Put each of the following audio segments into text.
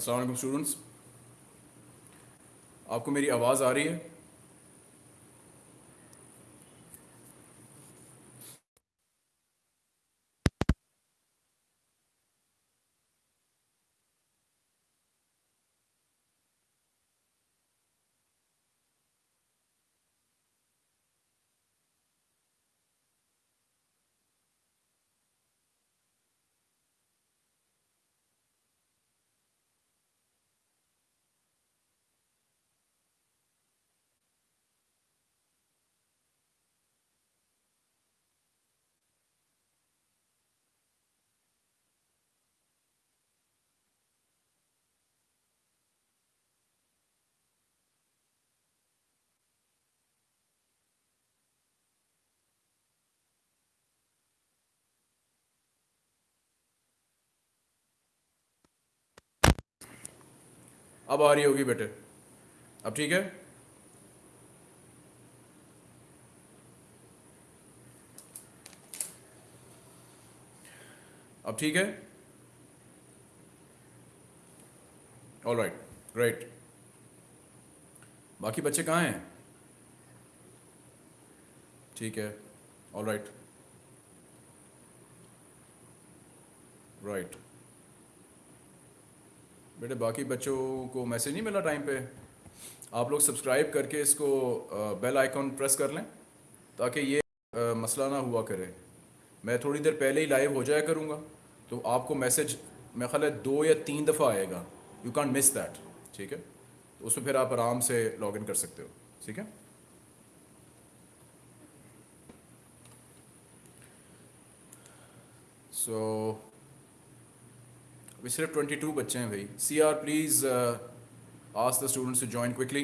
अस्सलाम स्टूडेंट्स आपको मेरी आवाज़ आ रही है? अब आ रही होगी बेटे। अब ठीक है? अब ठीक है? ऑल राइट राइट बाकी बच्चे कहाँ हैं? ठीक है ऑल राइट राइट बेटे बाकी बच्चों को मैसेज नहीं मिला टाइम पे? आप लोग सब्सक्राइब करके इसको बेल आइकॉन प्रेस कर लें ताकि ये मसला ना हुआ करे। मैं थोड़ी देर पहले ही लाइव हो जाया करूँगा तो आपको मैसेज मैं ख्याल है दो या तीन दफ़ा आएगा। यू कैन मिस दैट ठीक है? तो उसमें फिर आप आराम से लॉग इन कर सकते हो ठीक है? सो so, अभी सिर्फ़ 22 बच्चे हैं भाई। C R please ask the students to join quickly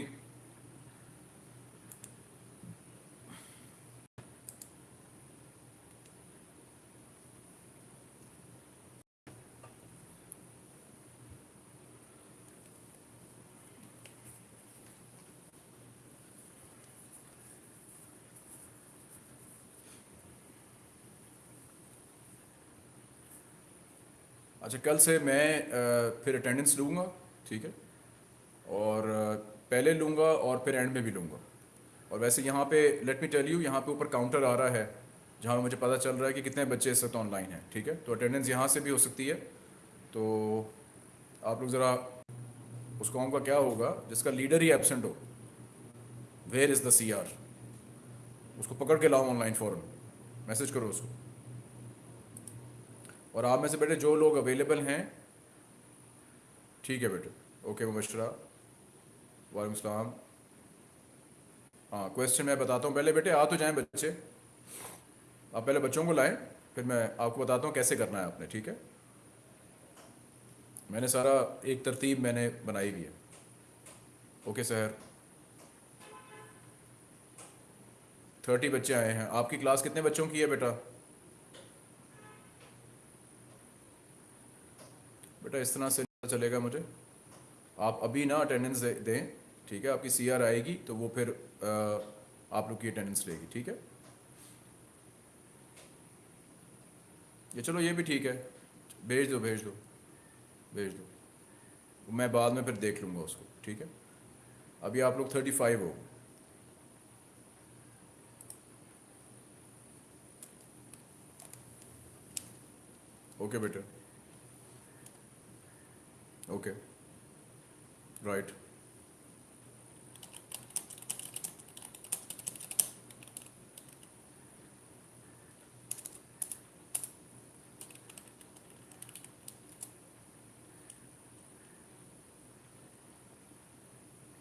अच्छा कल से मैं फिर अटेंडेंस लूँगा, ठीक है? और पहले लूँगा और फिर एंड में भी लूँगा। और वैसे यहाँ पे लेट मी टेल यू यहाँ पे ऊपर काउंटर आ रहा है, जहाँ मुझे पता चल रहा है कि कितने बच्चे इस वक्त ऑनलाइन हैं, ठीक है? तो अटेंडेंस यहाँ से भी हो सकती है। तो आप लोग ज़रा उस कॉम का क्या होगा, जिसका लीडर ही एबसेंट हो where is the C R उसको पकड़ के लाओ ऑनलाइन फ़ौरन मैसेज करो उसको। और आप में से बेटे जो लोग अवेलेबल हैं, ठीक है बेटे। ओके मुबशरा वालेकुम सलाम हाँ क्वेश्चन मैं बताता हूँ। पहले बेटे, आ तो जाएँ बच्चे। आप पहले बच्चों को लाएँ, फिर मैं आपको बताता हूँ कैसे करना है आपने, ठीक है? मैंने सारा एक तरतीब मैंने बनाई हुई है। ओके सर थर्टी बच्चे आए हैं। आपकी क्लास कितने बच्चों की है बेटा? बेटा इस तरह से चलेगा मुझे। आप अभी ना अटेंडेंस दें ठीक है? आपकी सी आर आएगी तो वो फिर आ, आप लोग की अटेंडेंस लेगी ठीक है? ये चलो ये भी ठीक है। भेज दो भेज दो भेज दो। मैं बाद में फिर देख लूँगा उसको ठीक है? अभी आप लोग थर्टी फाइव हो। ओके बेटा। Okay. Right.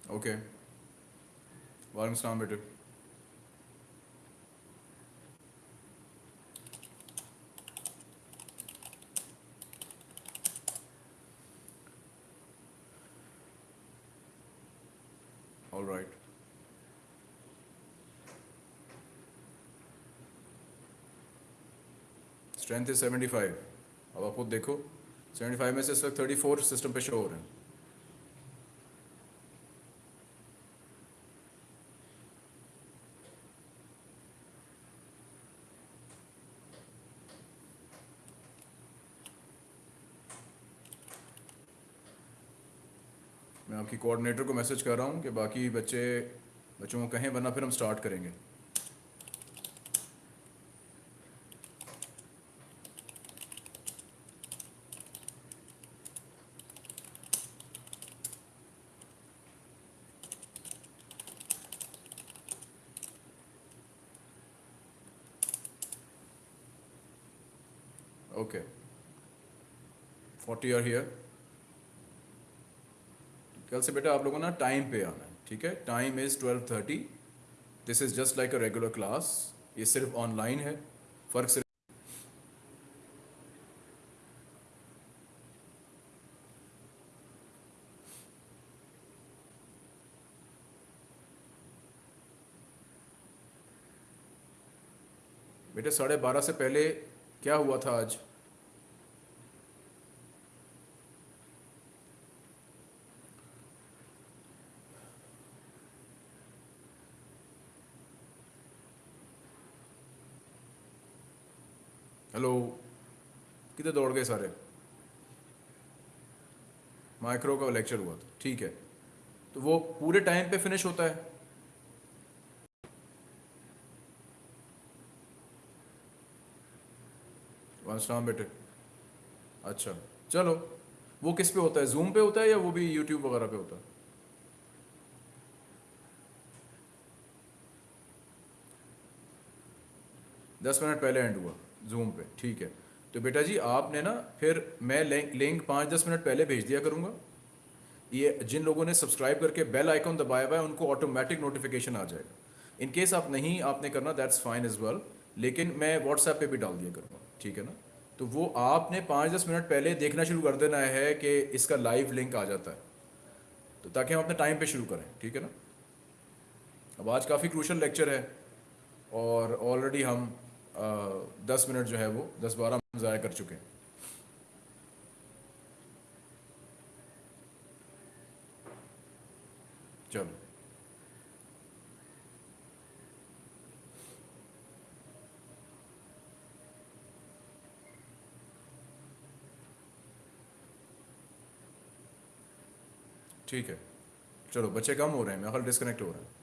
Okay. Varmstan bitte. Right. Strength is 75 अब आप खुद देखो। 75 में से इस वक्त 34 सिस्टम पे शो हो रहे हैं मैं आपकी कोऑर्डिनेटर को मैसेज कर रहा हूँ कि बाकी बच्चे, बच्चों को कहें, वरना फिर हम स्टार्ट करेंगे। ओके फोर्टी आर हियर कल से बेटा आप लोगों ना टाइम पे आना है, ठीक है? Time is twelve thirty this is just like a regular class ये सिर्फ़ ऑनलाइन है। फ़र्क सिर्फ़ बेटे साढ़े बारह से पहले क्या हुआ था आज हेलो किधर दौड़ गए सारे? माइक्रो का लेक्चर हुआ था, ठीक है। तो वो पूरे टाइम पे फिनिश होता है। वालेकुम बेटे। अच्छा चलो। वो किस पे होता है जूम पे होता है या वो भी यूट्यूब वगैरह पे होता है? दस मिनट पहले एंड हुआ जूम पे, ठीक है। तो बेटा जी, आपने ना फिर मैं लिंक पाँच दस मिनट पहले भेज दिया करूँगा। ये जिन लोगों ने सब्सक्राइब करके बेल आइकॉन दबाया हुआ है, उनको ऑटोमेटिक नोटिफिकेशन आ जाएगा। इन केस आप नहीं, आपने करना दैट्स फाइन इज़ वेल लेकिन मैं व्हाट्सएप पे भी डाल दिया करूँगा, ठीक है ना? तो वो आपने पाँच दस मिनट पहले देखना शुरू कर देना है कि इसका लाइव लिंक आ जाता है। तो ताकि हम अपने टाइम पे शुरू करें, ठीक है ना? अब आज काफ़ी क्रूशल लेक्चर है और ऑलरेडी हम दस मिनट जो है वो दस बारह मिनट ज़ाया कर चुके हैं। चलो। ठीक है। चलो, बच्चे कम हो रहे हैं, मेरा डिस्कनेक्ट हो रहे हैं।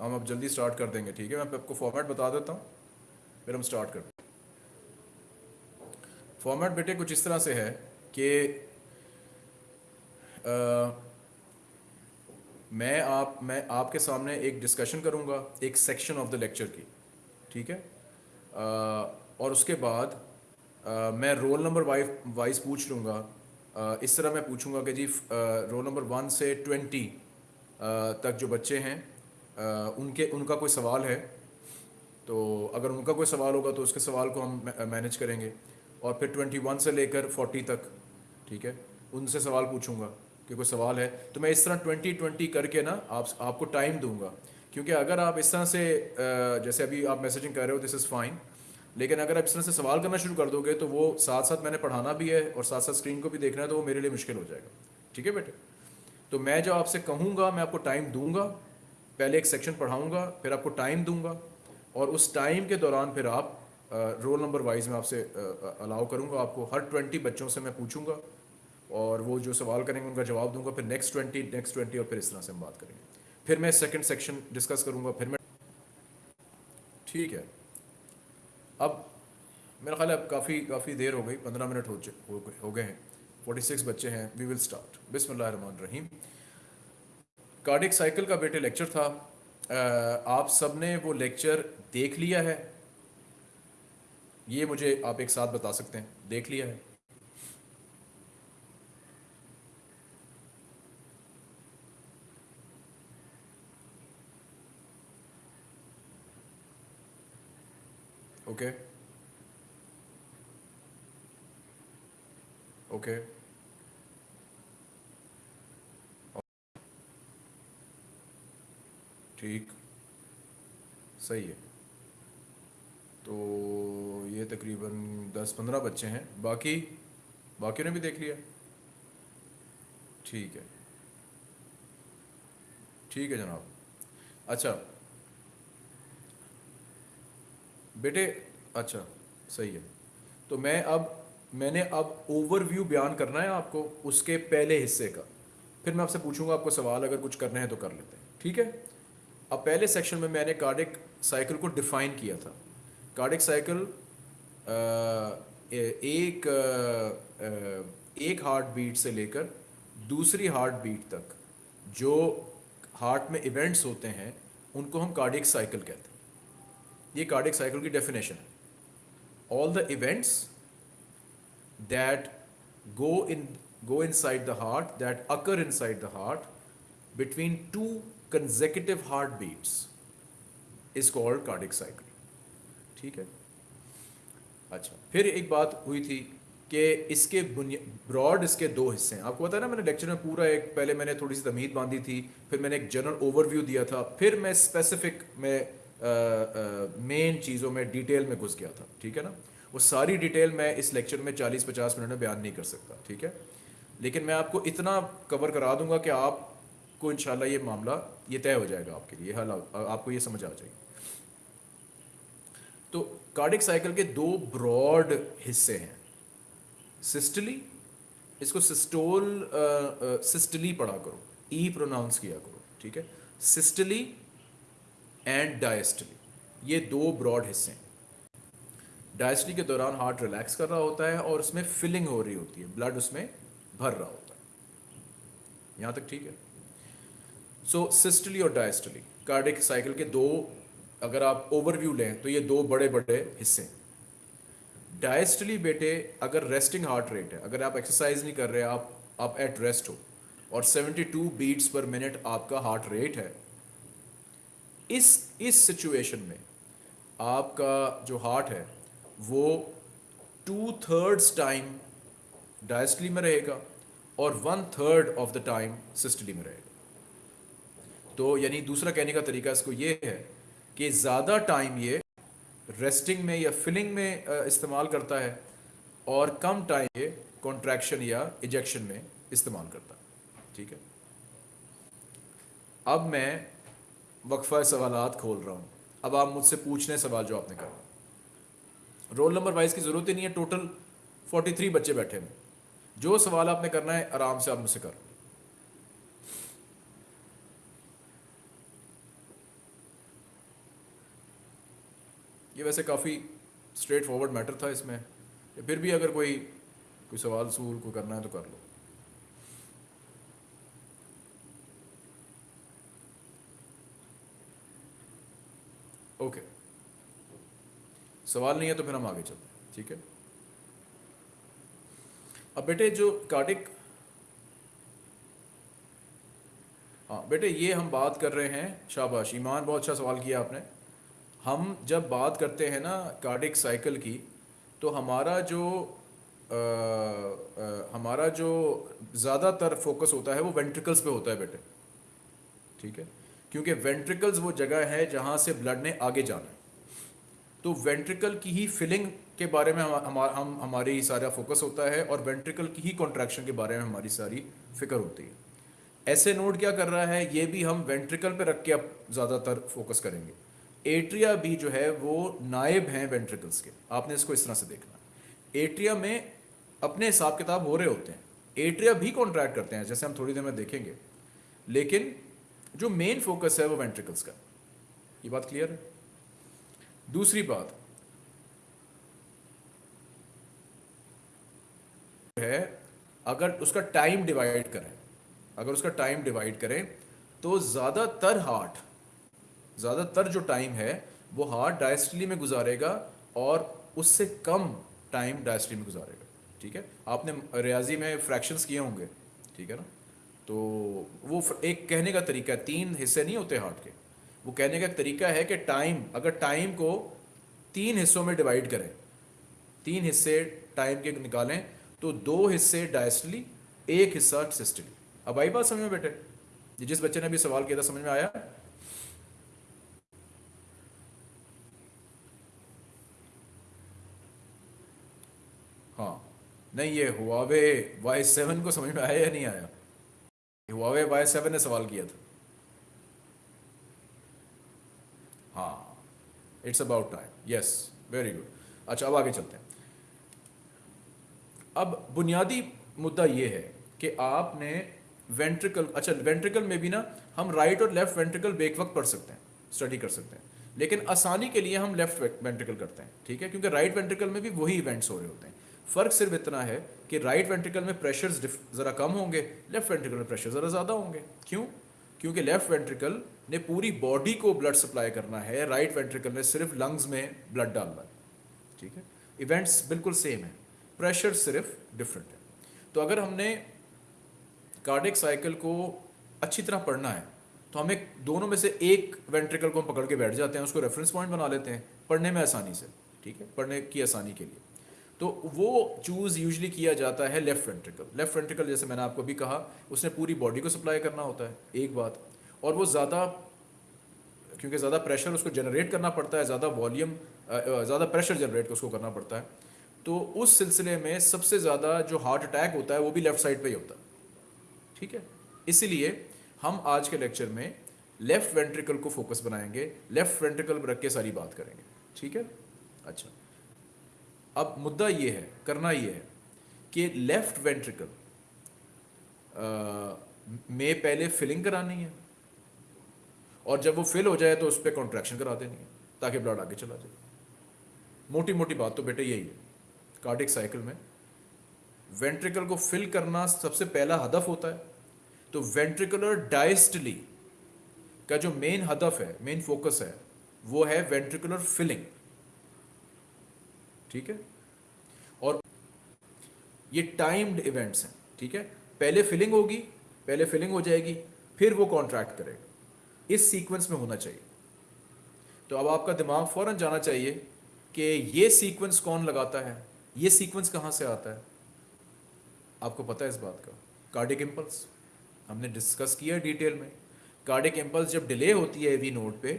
हम अब जल्दी स्टार्ट कर देंगे ठीक है? मैं आपको फॉर्मेट बता देता हूँ फिर हम स्टार्ट करते हैं। फॉर्मेट बेटे कुछ इस तरह से है कि मैं आप मैं आपके सामने एक डिस्कशन करूँगा एक सेक्शन ऑफ़ द लेक्चर की ठीक है? आ, और उसके बाद आ, मैं रोल नंबर वाइज वाइज पूछ लूँगा। इस तरह मैं पूछूँगा कि जी रोल नंबर वन से ट्वेंटी तक जो बच्चे हैं उनके, उनका कोई सवाल है तो अगर उनका कोई सवाल होगा तो उसके सवाल को हम मैनेज करेंगे। और फिर ट्वेंटी वन से लेकर फोर्टी तक, ठीक है, उनसे सवाल पूछूँगा, कि कोई सवाल है। तो मैं इस तरह ट्वेंटी ट्वेंटी करके ना, आप, आपको टाइम दूँगा। क्योंकि अगर आप इस तरह से जैसे अभी आप मैसेजिंग कर रहे हो दिस इज़ फाइन लेकिन अगर आप इस तरह से सवाल करना शुरू कर दोगे तो वो साथ साथ मैंने पढ़ाना भी है, और साथ साथ स्क्रीन को भी देखना है तो वो मेरे लिए मुश्किल हो जाएगा। ठीक है बेटे? तो मैं जो आपसे कहूँगा, मैं आपको टाइम दूँगा पहले एक सेक्शन पढ़ाऊँगा फिर आपको टाइम दूँगा और उस टाइम के दौरान फिर आप रोल नंबर वाइज में आपसे अलाउ करूँगा आपको हर ट्वेंटी बच्चों से मैं पूछूँगा और वो जो सवाल करेंगे उनका जवाब दूँगा फिर नेक्स्ट ट्वेंटी नेक्स्ट ट्वेंटी और फिर इस तरह से हम बात करेंगे। फिर मैं सेकंड सेक्शन डिस्कस करूँगा फिर मैं ठीक है। अब मेरा ख्याल है अब काफ़ी काफ़ी देर हो गई पंद्रह मिनट हो हो, गए हैं। फोर्टी सिक्स बच्चे हैं वी विल स्टार्ट रहीम कार्डिक साइकिल का बेटे लेक्चर था। आप सबने वो लेक्चर देख लिया है? ये मुझे आप एक साथ बता सकते हैं। देख लिया है। Okay okay. ओके ठीक। सही है। तो ये तकरीबन दस पंद्रह बच्चे हैं। बाकी बाकी ने भी देख लिया। ठीक है। ठीक है जनाब। अच्छा। बेटे अच्छा सही है। तो मैं अब, मैंने अब ओवरव्यू बयान करना है आपको, उसके पहले हिस्से का। फिर मैं आपसे पूछूँगा, आपको सवाल अगर कुछ करने हैं तो कर लेते हैं। ठीक है? अब पहले सेक्शन में मैंने कार्डिक साइकिल को डिफाइन किया था। कार्डिक साइकिल एक एक हार्ट बीट से लेकर दूसरी हार्ट बीट तक जो हार्ट में इवेंट्स होते हैं, उनको हम कार्डिक साइकिल कहते हैं। ये कार्डिक साइकिल की डेफिनेशन है। All the events that go in go inside the heart, that occur inside the heart between two consecutive heartbeats is called cardiac cycle. ठीक है? अच्छा फिर एक बात हुई थी कि इसके ब्रॉड इसके दो हिस्से हैं। आपको पता है ना, मैंने लेक्चर में पूरा एक, पहले मैंने थोड़ी सी तमीद बांधी थी, फिर मैंने एक जनरल ओवरव्यू दिया था, फिर मैं स्पेसिफिक में मेन चीज़ों में डिटेल में घुस गया था। ठीक है ना? वो सारी डिटेल मैं इस लेक्चर में 40-50 मिनट में बयान नहीं कर सकता। ठीक है? लेकिन मैं आपको इतना कवर करा दूँगा कि आपको इंशाल्लाह ये मामला ये तय हो जाएगा आपके लिए हल आपको ये समझ आ जाएगी। तो कार्डिक साइकिल के दो ब्रॉड हिस्से हैं। सिस्टली, इसको सिस्टोल सिस्टली पढ़ा करो, ई प्रोनाउंस किया करो, ठीक है? सिस्टली एंड डायस्टली, ये दो ब्रॉड हिस्से हैं। डायस्टली के दौरान हार्ट रिलैक्स कर रहा होता है और उसमें फिलिंग हो रही होती है, ब्लड उसमें भर रहा होता है। यहाँ तक ठीक है? सो सिस्टली और डायस्टली कार्डिक साइकिल के दो, अगर आप ओवरव्यू लें तो ये दो बड़े बड़े हिस्से हैं। डायस्टली बेटे, अगर रेस्टिंग हार्ट रेट है, अगर आप एक्सरसाइज नहीं कर रहे, आप आप एट रेस्ट हो, और 72 बीट्स पर मिनट आपका हार्ट रेट है, इस इस सिचुएशन में आपका जो हार्ट है, वो टू थर्ड्स टाइम डायस्टली में रहेगा, और one third of the time systole में रहेगा। तो यानी दूसरा कहने का तरीका इसको ये है कि ज़्यादा टाइम ये रेस्टिंग में या फिलिंग में इस्तेमाल करता है और कम टाइम ये कॉन्ट्रैक्शन या इजेक्शन में इस्तेमाल करता है। ठीक है? अब मैं वक्फा सवाल खोल रहा हूँ। अब आप मुझसे पूछने सवाल जो आपने कहा रोल नंबर वाइज की ज़रूरत ही नहीं है, टोटल 43 बच्चे बैठे हैं। जो सवाल आपने करना है, आराम से आप मुझसे कर ये वैसे काफ़ी स्ट्रेट फॉरवर्ड मैटर था इसमें। फिर भी अगर कोई कोई सवाल, सूल को करना है तो कर लो। ओके सवाल नहीं है तो फिर हम आगे चलते हैं, ठीक है? अब बेटे जो कार्डिक हाँ बेटे ये हम बात कर रहे हैं शाबाश। ईमान, बहुत अच्छा सवाल किया आपने। हम जब बात करते हैं ना कार्डिक साइकिल की तो हमारा जो आ, आ, हमारा जो ज़्यादातर फोकस होता है वो वेंट्रिकल्स पे होता है बेटे। ठीक है? क्योंकि वेंट्रिकल्स वो जगह है जहाँ से ब्लड ने आगे जाना है। तो वेंट्रिकल की ही फिलिंग के बारे में हम हम, हम हमारी सारा फोकस होता है और वेंट्रिकल की ही कॉन्ट्रैक्शन के बारे में हमारी सारी फ़िक्र होती है। ऐसे नोट क्या कर रहा है ये भी हम वेंट्रिकल पे रख के अब ज़्यादातर फोकस करेंगे। एट्रिया भी जो है, वो नायब हैं वेंट्रिकल्स के। आपने इसको इस तरह से देखना। एट्रिया में अपने हिसाब किताब हो रहे होते हैं। एट्रिया भी कॉन्ट्रैक्ट करते हैं, जैसे हम थोड़ी देर में देखेंगे। लेकिन जो मेन फोकस है वो वेंट्रिकल्स का। ये बात क्लियर है? दूसरी बात। है, अगर उसका टाइम डिवाइड करें, अगर उसका टाइम डिवाइड करें तो ज़्यादातर हार्ट ज़्यादातर जो टाइम है, वो हार्ट डायस्टली में गुजारेगा और उससे कम टाइम डायस्टली में गुजारेगा, ठीक है? आपने रियाजी में फ्रैक्शंस किए होंगे, ठीक है ना? तो वो एक कहने का तरीका है, तीन हिस्से नहीं होते हार्ट के। वो कहने का तरीका है कि टाइम अगर टाइम को तीन हिस्सों में डिवाइड करें, तीन हिस्से टाइम के निकालें तो दो हिस्से डायस्टली एक हिस्सा सिस्टली अब आई बात समझ में बेटे? जिस बच्चे ने अभी सवाल किया था, समझ में आया? नहीं, ये हुआवे वाई सेवन को समझ में आया या नहीं आया? हुआवे वाई सेवन ने सवाल किया था। हाँ it's about time yes very good अच्छा अब आगे चलते हैं। अब बुनियादी मुद्दा ये है कि आपने वेंट्रिकल अच्छा वेंट्रिकल में भी ना, हम राइट और लेफ़्ट वेंट्रिकल बेक वक्त पढ़ सकते हैं स्टडी कर सकते हैं। लेकिन आसानी के लिए हम लेफ़्ट वेंट्रिकल करते हैं, ठीक है? क्योंकि राइट वेंट्रिकल में भी वही इवेंट्स हो रहे होते हैं। फ़र्क सिर्फ़ इतना है कि राइट वेंट्रिकल में प्रेशर ज़रा कम होंगे लेफ़्ट वेंट्रिकल में प्रेशर ज़रा ज़्यादा होंगे। क्यों? क्योंकि लेफ़्ट वेंट्रिकल ने पूरी बॉडी को ब्लड सप्लाई करना है राइट वेंट्रिकल ने सिर्फ़ लंग्स में ब्लड डालना है। ठीक है? इवेंट्स बिल्कुल सेम है। प्रेशर सिर्फ़ डिफरेंट है। तो अगर हमने कार्डिक साइकिल को अच्छी तरह पढ़ना है तो हमें दोनों में से एक वेंट्रिकल को हम पकड़ के बैठ जाते हैं, उसको रेफरेंस पॉइंट बना लेते हैं, पढ़ने में आसानी से। ठीक है? पढ़ने की आसानी के लिए। तो वो चूज़ यूजली किया जाता है लेफ़्ट वेंट्रिकल लेफ़्ट वेंट्रिकल जैसे मैंने आपको भी कहा, उसने पूरी बॉडी को सप्लाई करना होता है, एक बात। और वो ज़्यादा, क्योंकि ज़्यादा प्रेशर उसको जनरेट करना पड़ता है, ज़्यादा वॉल्यूम ज़्यादा प्रेशर जनरेट उसको करना पड़ता है। तो उस सिलसिले में सबसे ज़्यादा जो हार्ट अटैक होता है, वो भी लेफ़्ट साइड पर ही होता है। ठीक है? इसीलिए हम आज के लेक्चर में लेफ़्ट वेंट्रिकल को फोकस बनाएँगे लेफ़्ट वेंट्रिकल रख के सारी बात करेंगे। ठीक है? अच्छा। अब मुद्दा ये है, करना ये है कि लेफ़्ट वेंट्रिकल में पहले फिलिंग करानी है और जब वो फिल हो जाए तो उस पर कॉन्ट्रैक्शन करा देनी है ताकि ब्लड आगे चला जाए। मोटी मोटी बात तो बेटे यही है कार्डिक साइकिल में वेंट्रिकल को फिल करना सबसे पहला हदफ होता है। तो वेंट्रिकुलर डायस्टली का जो मेन हदफ है मेन फोकस है, वो है वेंट्रिकुलर फिलिंग ठीक है? और ये टाइम्ड इवेंट्स हैं, ठीक है? पहले फिलिंग होगी, पहले फिलिंग हो जाएगी, फिर वो कॉन्ट्रैक्ट करेगा। इस सीक्वेंस में होना चाहिए। तो अब आपका दिमाग फ़ौरन जाना चाहिए कि ये सीक्वेंस कौन लगाता है, ये सीक्वेंस कहाँ से आता है? आपको पता है इस बात का? कार्डिक इम्पल्स हमने डिस्कस किया डिटेल में। कार्डिक इम्पल्स जब डिले होती है वी नोट पे,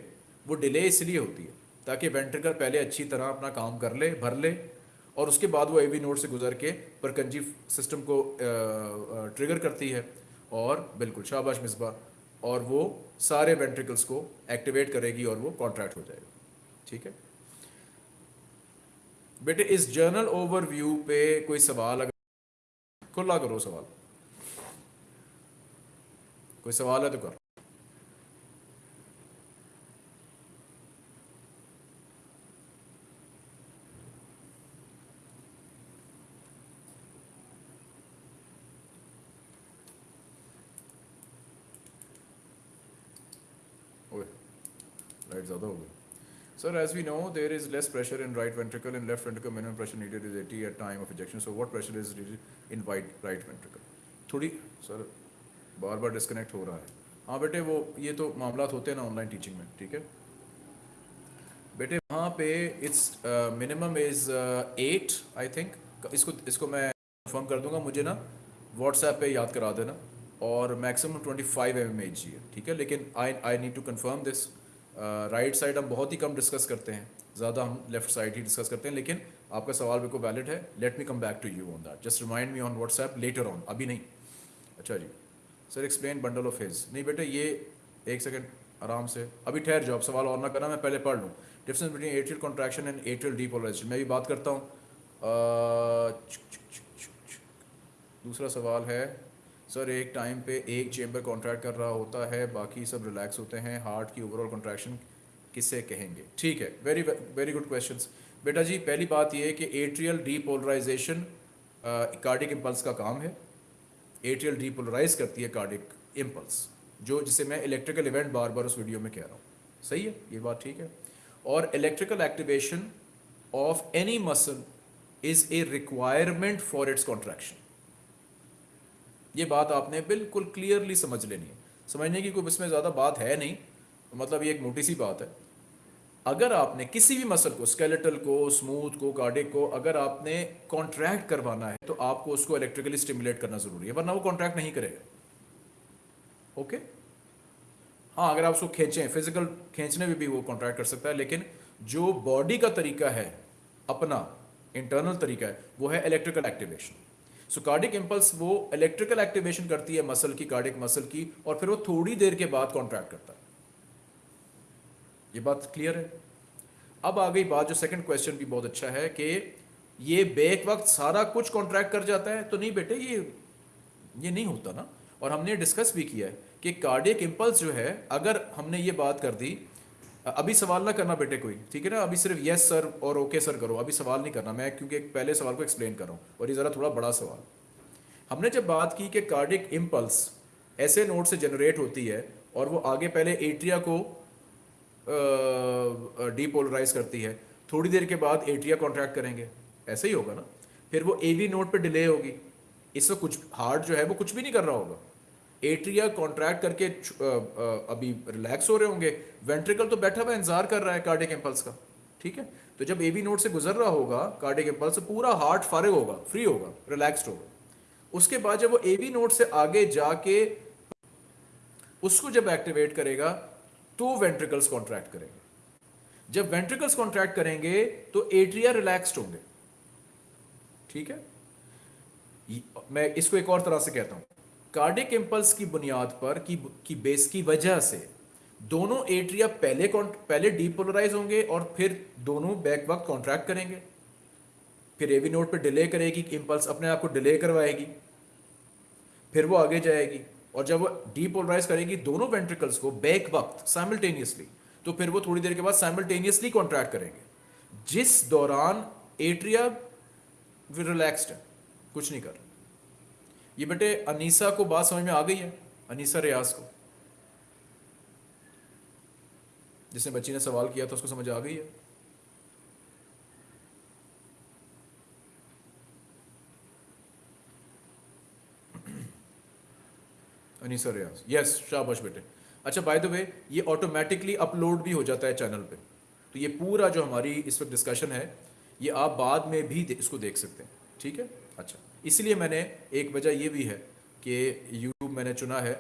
वो डिले इसलिए होती है। ताकि वेंट्रिकल पहले अच्छी तरह अपना काम कर ले, भर ले, और उसके बाद वो एवी नोड से गुजर के परकंजी सिस्टम को ट्रिगर करती है। और बिल्कुल, शाबाश मिसबा। और वो सारे वेंट्रिकल्स को एक्टिवेट करेगी और वो कॉन्ट्रैक्ट हो जाएगा। ठीक है? बेटे, इस जर्नल ओवरव्यू पे कोई सवाल अगर खुला करो सवाल। कोई सवाल है तो कर। राइट ज़्यादा हो गई as we know, there is less pressure in right ventricle. In left ventricle, minimum pressure needed is 80 at time of ejection. So, what pressure is needed in right, right ventricle? थोड़ी sir बार बार disconnect हो रहा है हाँ बेटे वो ये तो मामला होते हैं ना ऑनलाइन टीचिंग में ठीक है बेटे वहाँ पे it's minimum is eight I think इसको इसको मैं कंफर्म कर दूँगा मुझे ना व्हाट्सएप पे याद करा देना और maximum twenty five M M H G है ठीक है लेकिन I I need to confirm this right side हम बहुत ही कम डिस्कस करते हैं। ज़्यादा हम लेफ़्ट साइड ही डिस्कस करते हैं, लेकिन आपका सवाल बिल्कुल वैलिड है। Let me come back to you on that just remind me on WhatsApp later on अभी नहीं। अच्छा जी। Sir explain bundle of His नहीं बेटा, ये एक सेकेंड आराम से। अभी ठहर जाओ सवाल और ना करना, मैं पहले पढ़ लूँ। Difference between atrial contraction and atrial depolarisation मैं भी बात करता हूँ। दूसरा सवाल है सर, एक टाइम पे एक चेम्बर कॉन्ट्रैक्ट कर रहा होता है, बाकी सब रिलैक्स होते हैं। हार्ट की ओवरऑल कॉन्ट्रैक्शन किससे कहेंगे? ठीक है वेरी वेरी गुड क्वेश्चंस बेटा जी, पहली बात ये है कि एट्रियल डीपोलराइजेशन कार्डिक इम्पल्स का काम है। एट्रियल डीपोलराइज करती है कार्डिक इम्पल्स जो, जिसे मैं इलेक्ट्रिकल इवेंट बार बार उस वीडियो में कह रहा हूँ। सही है? ये बात ठीक है? और electrical activation of any muscle is a requirement for its contraction ये बात आपने बिल्कुल क्लियरली समझ लेनी है। समझने की कोई इसमें ज़्यादा बात है नहीं मतलब ये एक मोटी सी बात है। अगर आपने किसी भी मसल को स्केलेटल को स्मूथ को कार्डिक को, अगर आपने कॉन्ट्रैक्ट करवाना है तो आपको उसको इलेक्ट्रिकली स्टिमुलेट करना ज़रूरी है, वरना वो कॉन्ट्रैक्ट नहीं करेगा। ओके हाँ अगर आप उसको खींचें फ़िज़िकल खींचने में भी वो कॉन्ट्रैक्ट कर सकता है, लेकिन जो बॉडी का तरीका है, अपना इंटरनल तरीका है, वो है electrical activation so cardiac impulse वो इलेक्ट्रिकल एक्टिवेशन करती है मसल की कार्डिक मसल की, और फिर वो थोड़ी देर के बाद कॉन्ट्रैक्ट करता है। ये बात क्लियर है? अब आ गई बात, जो सेकंड क्वेश्चन भी बहुत अच्छा है कि ये बेक वक्त सारा कुछ कॉन्ट्रैक्ट कर जाता है। तो नहीं बेटे, ये ये नहीं होता ना। और हमने डिस्कस भी किया है कि कार्डियक इम्पल्स जो है, अगर हमने ये बात कर दी अभी सवाल ना करना बेटे कोई, ठीक है ना? अभी सिर्फ़ यस सर और ओके सर करो। अभी सवाल नहीं करना, मैं क्योंकि पहले सवाल को एक्सप्लेन कर रहा हूँ और ये ज़रा थोड़ा बड़ा सवाल। हमने जब बात की कि कार्डिक इम्पल्स ऐसे नोट से जनरेट होती है और वो आगे पहले एट्रिया को डीपोलराइज करती है, थोड़ी देर के बाद एट्रिया कॉन्ट्रैक्ट करेंगे। ऐसे ही होगा ना? फिर वो एवी नोट पर डिले होगी। इससे कुछ हार्ट जो है वो कुछ भी नहीं कर रहा होगा। एट्रिया कॉन्ट्रैक्ट करके अभी रिलैक्स हो रहे होंगे। वेंट्रिकल तो बैठा हुआ इंतज़ार कर रहा है कार्डिक इम्पल्स का, ठीक है? तो जब एवी नोट से गुजर रहा होगा कार्डिक इम्पल्स पूरा हार्ट फारिग होगा फ्री होगा रिलैक्स्ड होगा। उसके बाद जब वो एवी नोट से आगे जाके उसको जब एक्टिवेट करेगा तो वेंट्रिकल्स कॉन्ट्रैक्ट करेंगे। जब वेंट्रिकल्स कॉन्ट्रैक्ट करेंगे तो एट्रिया रिलैक्स्ड होंगे, ठीक है? मैं इसको एक और तरह से कहता हूँ। कार्डिक इम्पल्स की बुनियाद पर की, की बेस की वजह से दोनों एट्रिया पहले पहले डीपोलराइज होंगे और फिर दोनों बैक वक्त कॉन्ट्रैक्ट करेंगे। फिर एवी नोट पे डिले करेगी इम्पल्स अपने आप को डिले करवाएगी। फिर वो आगे जाएगी और जब वो डीपोलराइज करेगी दोनों वेंट्रिकल्स को बैक वक्त साइमल्टेनियसली तो फिर वो थोड़ी देर के बाद साइमल्टेनियसली कॉन्ट्रैक्ट करेंगे। जिस दौरान एट्रिया रिलैक्स्ड है कुछ नहीं कर ये बेटे अनीसा को बात समझ में आ गई है, अनीसा रियाज को। जिसने बच्ची ने सवाल किया था, उसको समझ आ गई है। अनीसा रियाज। यस शाबाश बेटे। अच्छा बाय द वे ये ऑटोमेटिकली अपलोड भी हो जाता है चैनल पे। तो ये पूरा जो हमारी इस वक्त डिस्कशन है, ये आप बाद में भी इसको देख सकते हैं। ठीक है? अच्छा। इसलिए मैंने एक वजह ये भी है कि यूट्यूब मैंने चुना है,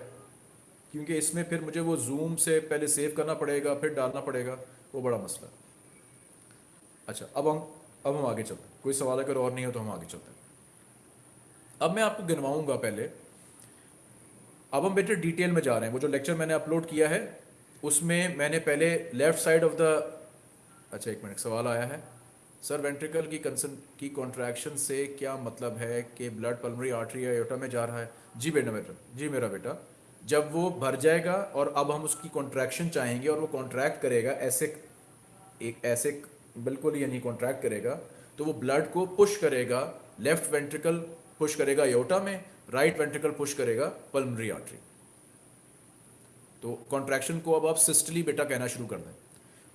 क्योंकि इसमें फिर मुझे वो जूम से पहले सेव करना पड़ेगा, फिर डालना पड़ेगा, वो बड़ा मसला अच्छा अब हम अब हम आगे चलते हैं। कोई सवाल अगर और नहीं हो तो हम आगे चलते हैं। अब मैं आपको गिनवाऊँगा पहले। अब हम बेटे डिटेल में जा रहे हैं। वो जो लेक्चर मैंने अपलोड किया है, उसमें मैंने पहले लेफ़्ट साइड ऑफ़ द अच्छा एक मिनट सवाल आया है। सर वेंट्रिकल की कंसन की कॉन्ट्रैक्शन से क्या मतलब है कि ब्लड पल्मरी आर्टरी या योटा में जा रहा है? जी बेटा बेटा, जी मेरा बेटा, जब वो भर जाएगा और अब हम उसकी कॉन्ट्रैक्शन चाहेंगे और वो कॉन्ट्रैक्ट करेगा, ऐसे, एक, ऐसे बिल्कुल यानी कॉन्ट्रैक्ट करेगा तो वो ब्लड को पुश करेगा लेफ़्ट वेंट्रिकल पुश करेगा योटा में राइट वेंट्रिकल पुश करेगा पल्मरी आर्टरी तो कॉन्ट्रैक्शन को अब आप सिस्टली बेटा कहना शुरू कर दें।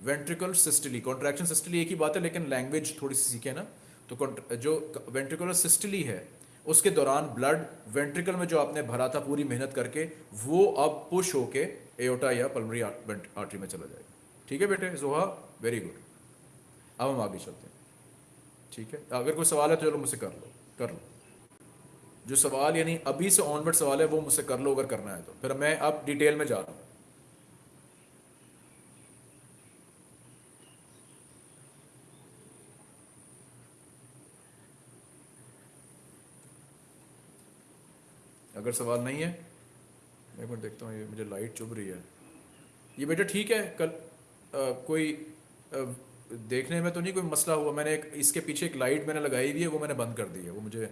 वेंट्रिकल सिस्टली कॉन्ट्रैक्शन सिस्टली एक ही बात है, लेकिन लैंग्वेज थोड़ी सी सीखे ना? तो जो वेंट्रिकुलर सिस्टली है, उसके दौरान ब्लड वेंट्रिकल में जो आपने भरा था, पूरी मेहनत करके, वो अब पुश होके एओटा या पल्मरी आर्टरी में चला जाएगा। ठीक है बेटे जोहा वेरी गुड अब हम आगे चलते हैं। ठीक है? अगर कोई सवाल है तो चलो मुझसे कर लो कर लो। जो सवाल यानी अभी से ऑनवर्ड सवाल है, वो मुझसे कर लो, अगर करना है तो। फिर मैं अब डिटेल में जा रहा हूँ। अगर सवाल नहीं है मैं मिनट देखता हूँ ये मुझे लाइट चुभ रही है। ये बेटा ठीक है कल आ, कोई आ, देखने में तो नहीं कोई मसला हुआ मैंने एक इसके पीछे एक लाइट मैंने लगाई हुई है वो मैंने बंद कर दी है वो मुझे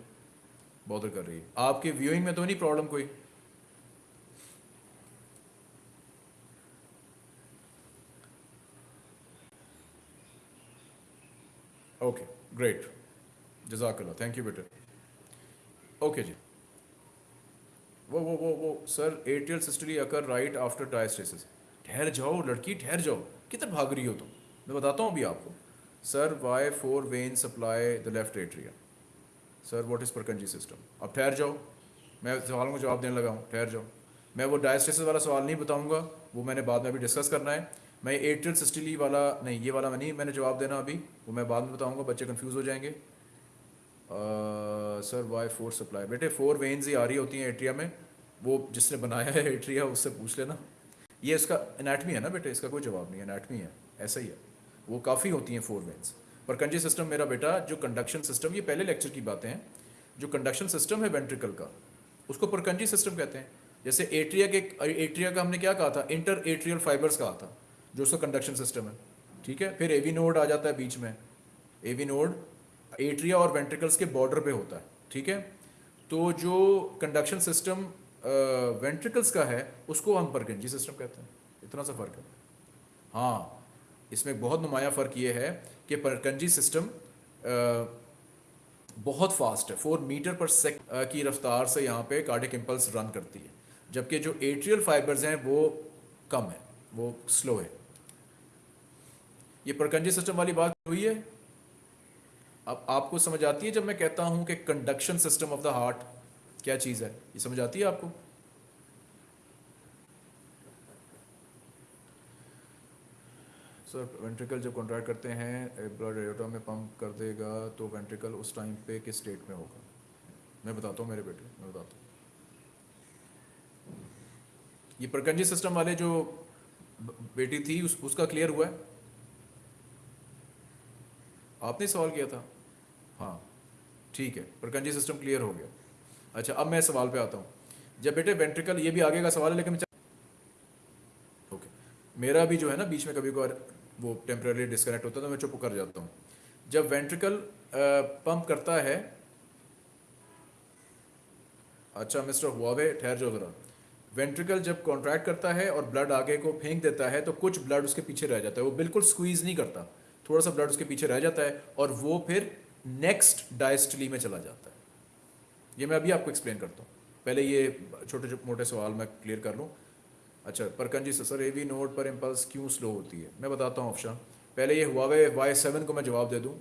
बॉदर कर रही है। आपके व्यूइंग में तो नहीं प्रॉब्लम कोई? ओके ग्रेट जजाकल्ला थैंक यू बेटा। ओके जी। वो वो वो वो, sir atrial systole occur right after diastasis ठहर जाओ, लड़की, ठहर जाओ। किधर भाग रही हो तुम? तो? मैं बताता हूँ अभी आपको। Sir why four vein supply the left atria sir what is Purkinje system अब ठहर जाओ। मैं सवालों को जवाब देने लगा हूँ। ठहर जाओ। मैं वो डायस्टेसिस वाला सवाल नहीं बताऊँगा। वो मैंने बाद में अभी डिस्कस करना है। मैं एट्रियल सिस्टली वाला, नहीं, ये वाला मैं नहीं, मैंने जवाब देना अभी। वो मैं बाद में बताऊँगा, बच्चे कन्फ्यूज़ हो जाएँगे। सर वाई फोर सप्लाई बेटे फोर वेन्स ही आ रही होती हैं एट्रिया में। वो जिसने बनाया है एट्रिया उससे पूछ लेना। ये इसका एनाटमी है ना बेटा? इसका कोई जवाब नहीं एनाटमी है। ऐसा ही है। वो काफ़ी होती हैं फोर वेन्स पर कंजी सिस्टम मेरा बेटा, जो कंडक्शन सिस्टम ये पहले लेक्चर की बातें हैं। जो कंडक्शन सिस्टम है वेंट्रिकल का, उसको परकंजी सिस्टम कहते हैं। जैसे एट्रिया के एट्रिया का हमने क्या कहा था? इंटर एट्रियल फाइबर्स कहा था, जो उसका कंडक्शन सिस्टम है। ठीक है? फिर एवी नोड आ जाता है बीच में। एवी नोड एट्रिया और वेंट्रिकल्स के बॉर्डर पे होता है। ठीक है? तो जो कंडक्शन सिस्टम वेंट्रिकल्स का है, उसको हम परगंजी सिस्टम कहते हैं, इतना सा फ़र्क है। हाँ इसमें बहुत नुमाया फ़र्क ये है कि परकंजी सिस्टम बहुत फास्ट है। फोर मीटर पर सेक की रफ्तार से यहाँ पे कार्डिक इम्पल्स रन करती है। जबकि जो एट्रियल फाइबर्स हैं, वो कम है, वो स्लो है। ये परकंजी सिस्टम वाली बात हुई है। अब आपको समझ आती है जब मैं कहता हूँ कि conduction system of the heart क्या चीज़ है? ये समझ आती है आपको? सर वेंट्रिकल जब कॉन्ट्रैक्ट करते हैं ब्लड एयोटा में पंप कर देगा तो वेंट्रिकल उस टाइम पे किस स्टेट में होगा? मैं बताता हूँ मेरे बेटे मैं बताता हूँ। ये प्रकंजी सिस्टम वाले जो बेटी थी उस, उसका क्लियर हुआ है? आपने सवाल किया था? हाँ ठीक है प्रकंजी सिस्टम क्लियर हो गया। अच्छा अब मैं सवाल पे आता हूँ। जब बेटे वेंट्रिकल ये भी आगे का सवाल है, लेकिन ओके मेरा भी जो है ना, बीच में कभी कभार वो टेम्प्रेरी डिस्कनेक्ट होता है तो मैं चुप कर जाता हूँ। जब वेंट्रिकल पंप करता है अच्छा मिस्टर हुआवे ठहर जाओ ज़रा। वेंट्रिकल जब कॉन्ट्रैक्ट करता है और ब्लड आगे को फेंक देता है तो कुछ ब्लड उसके पीछे रह जाता है। वो बिल्कुल स्क्वीज नहीं करता। थोड़ा सा ब्लड उसके पीछे रह जाता है और वो फिर नेक्स्ट डायस्टली में चला जाता है। ये मैं अभी आपको एक्सप्लेन करता हूँ। पहले ये छोटे मोटे सवाल मैं क्लियर कर लूँ। अच्छा Purkinje sir A V node पर इम्पल्स क्यों स्लो होती है? मैं बताता हूँ ऑप्शन पहले ये हुआ वाई सेवन को मैं जवाब दे दूँ।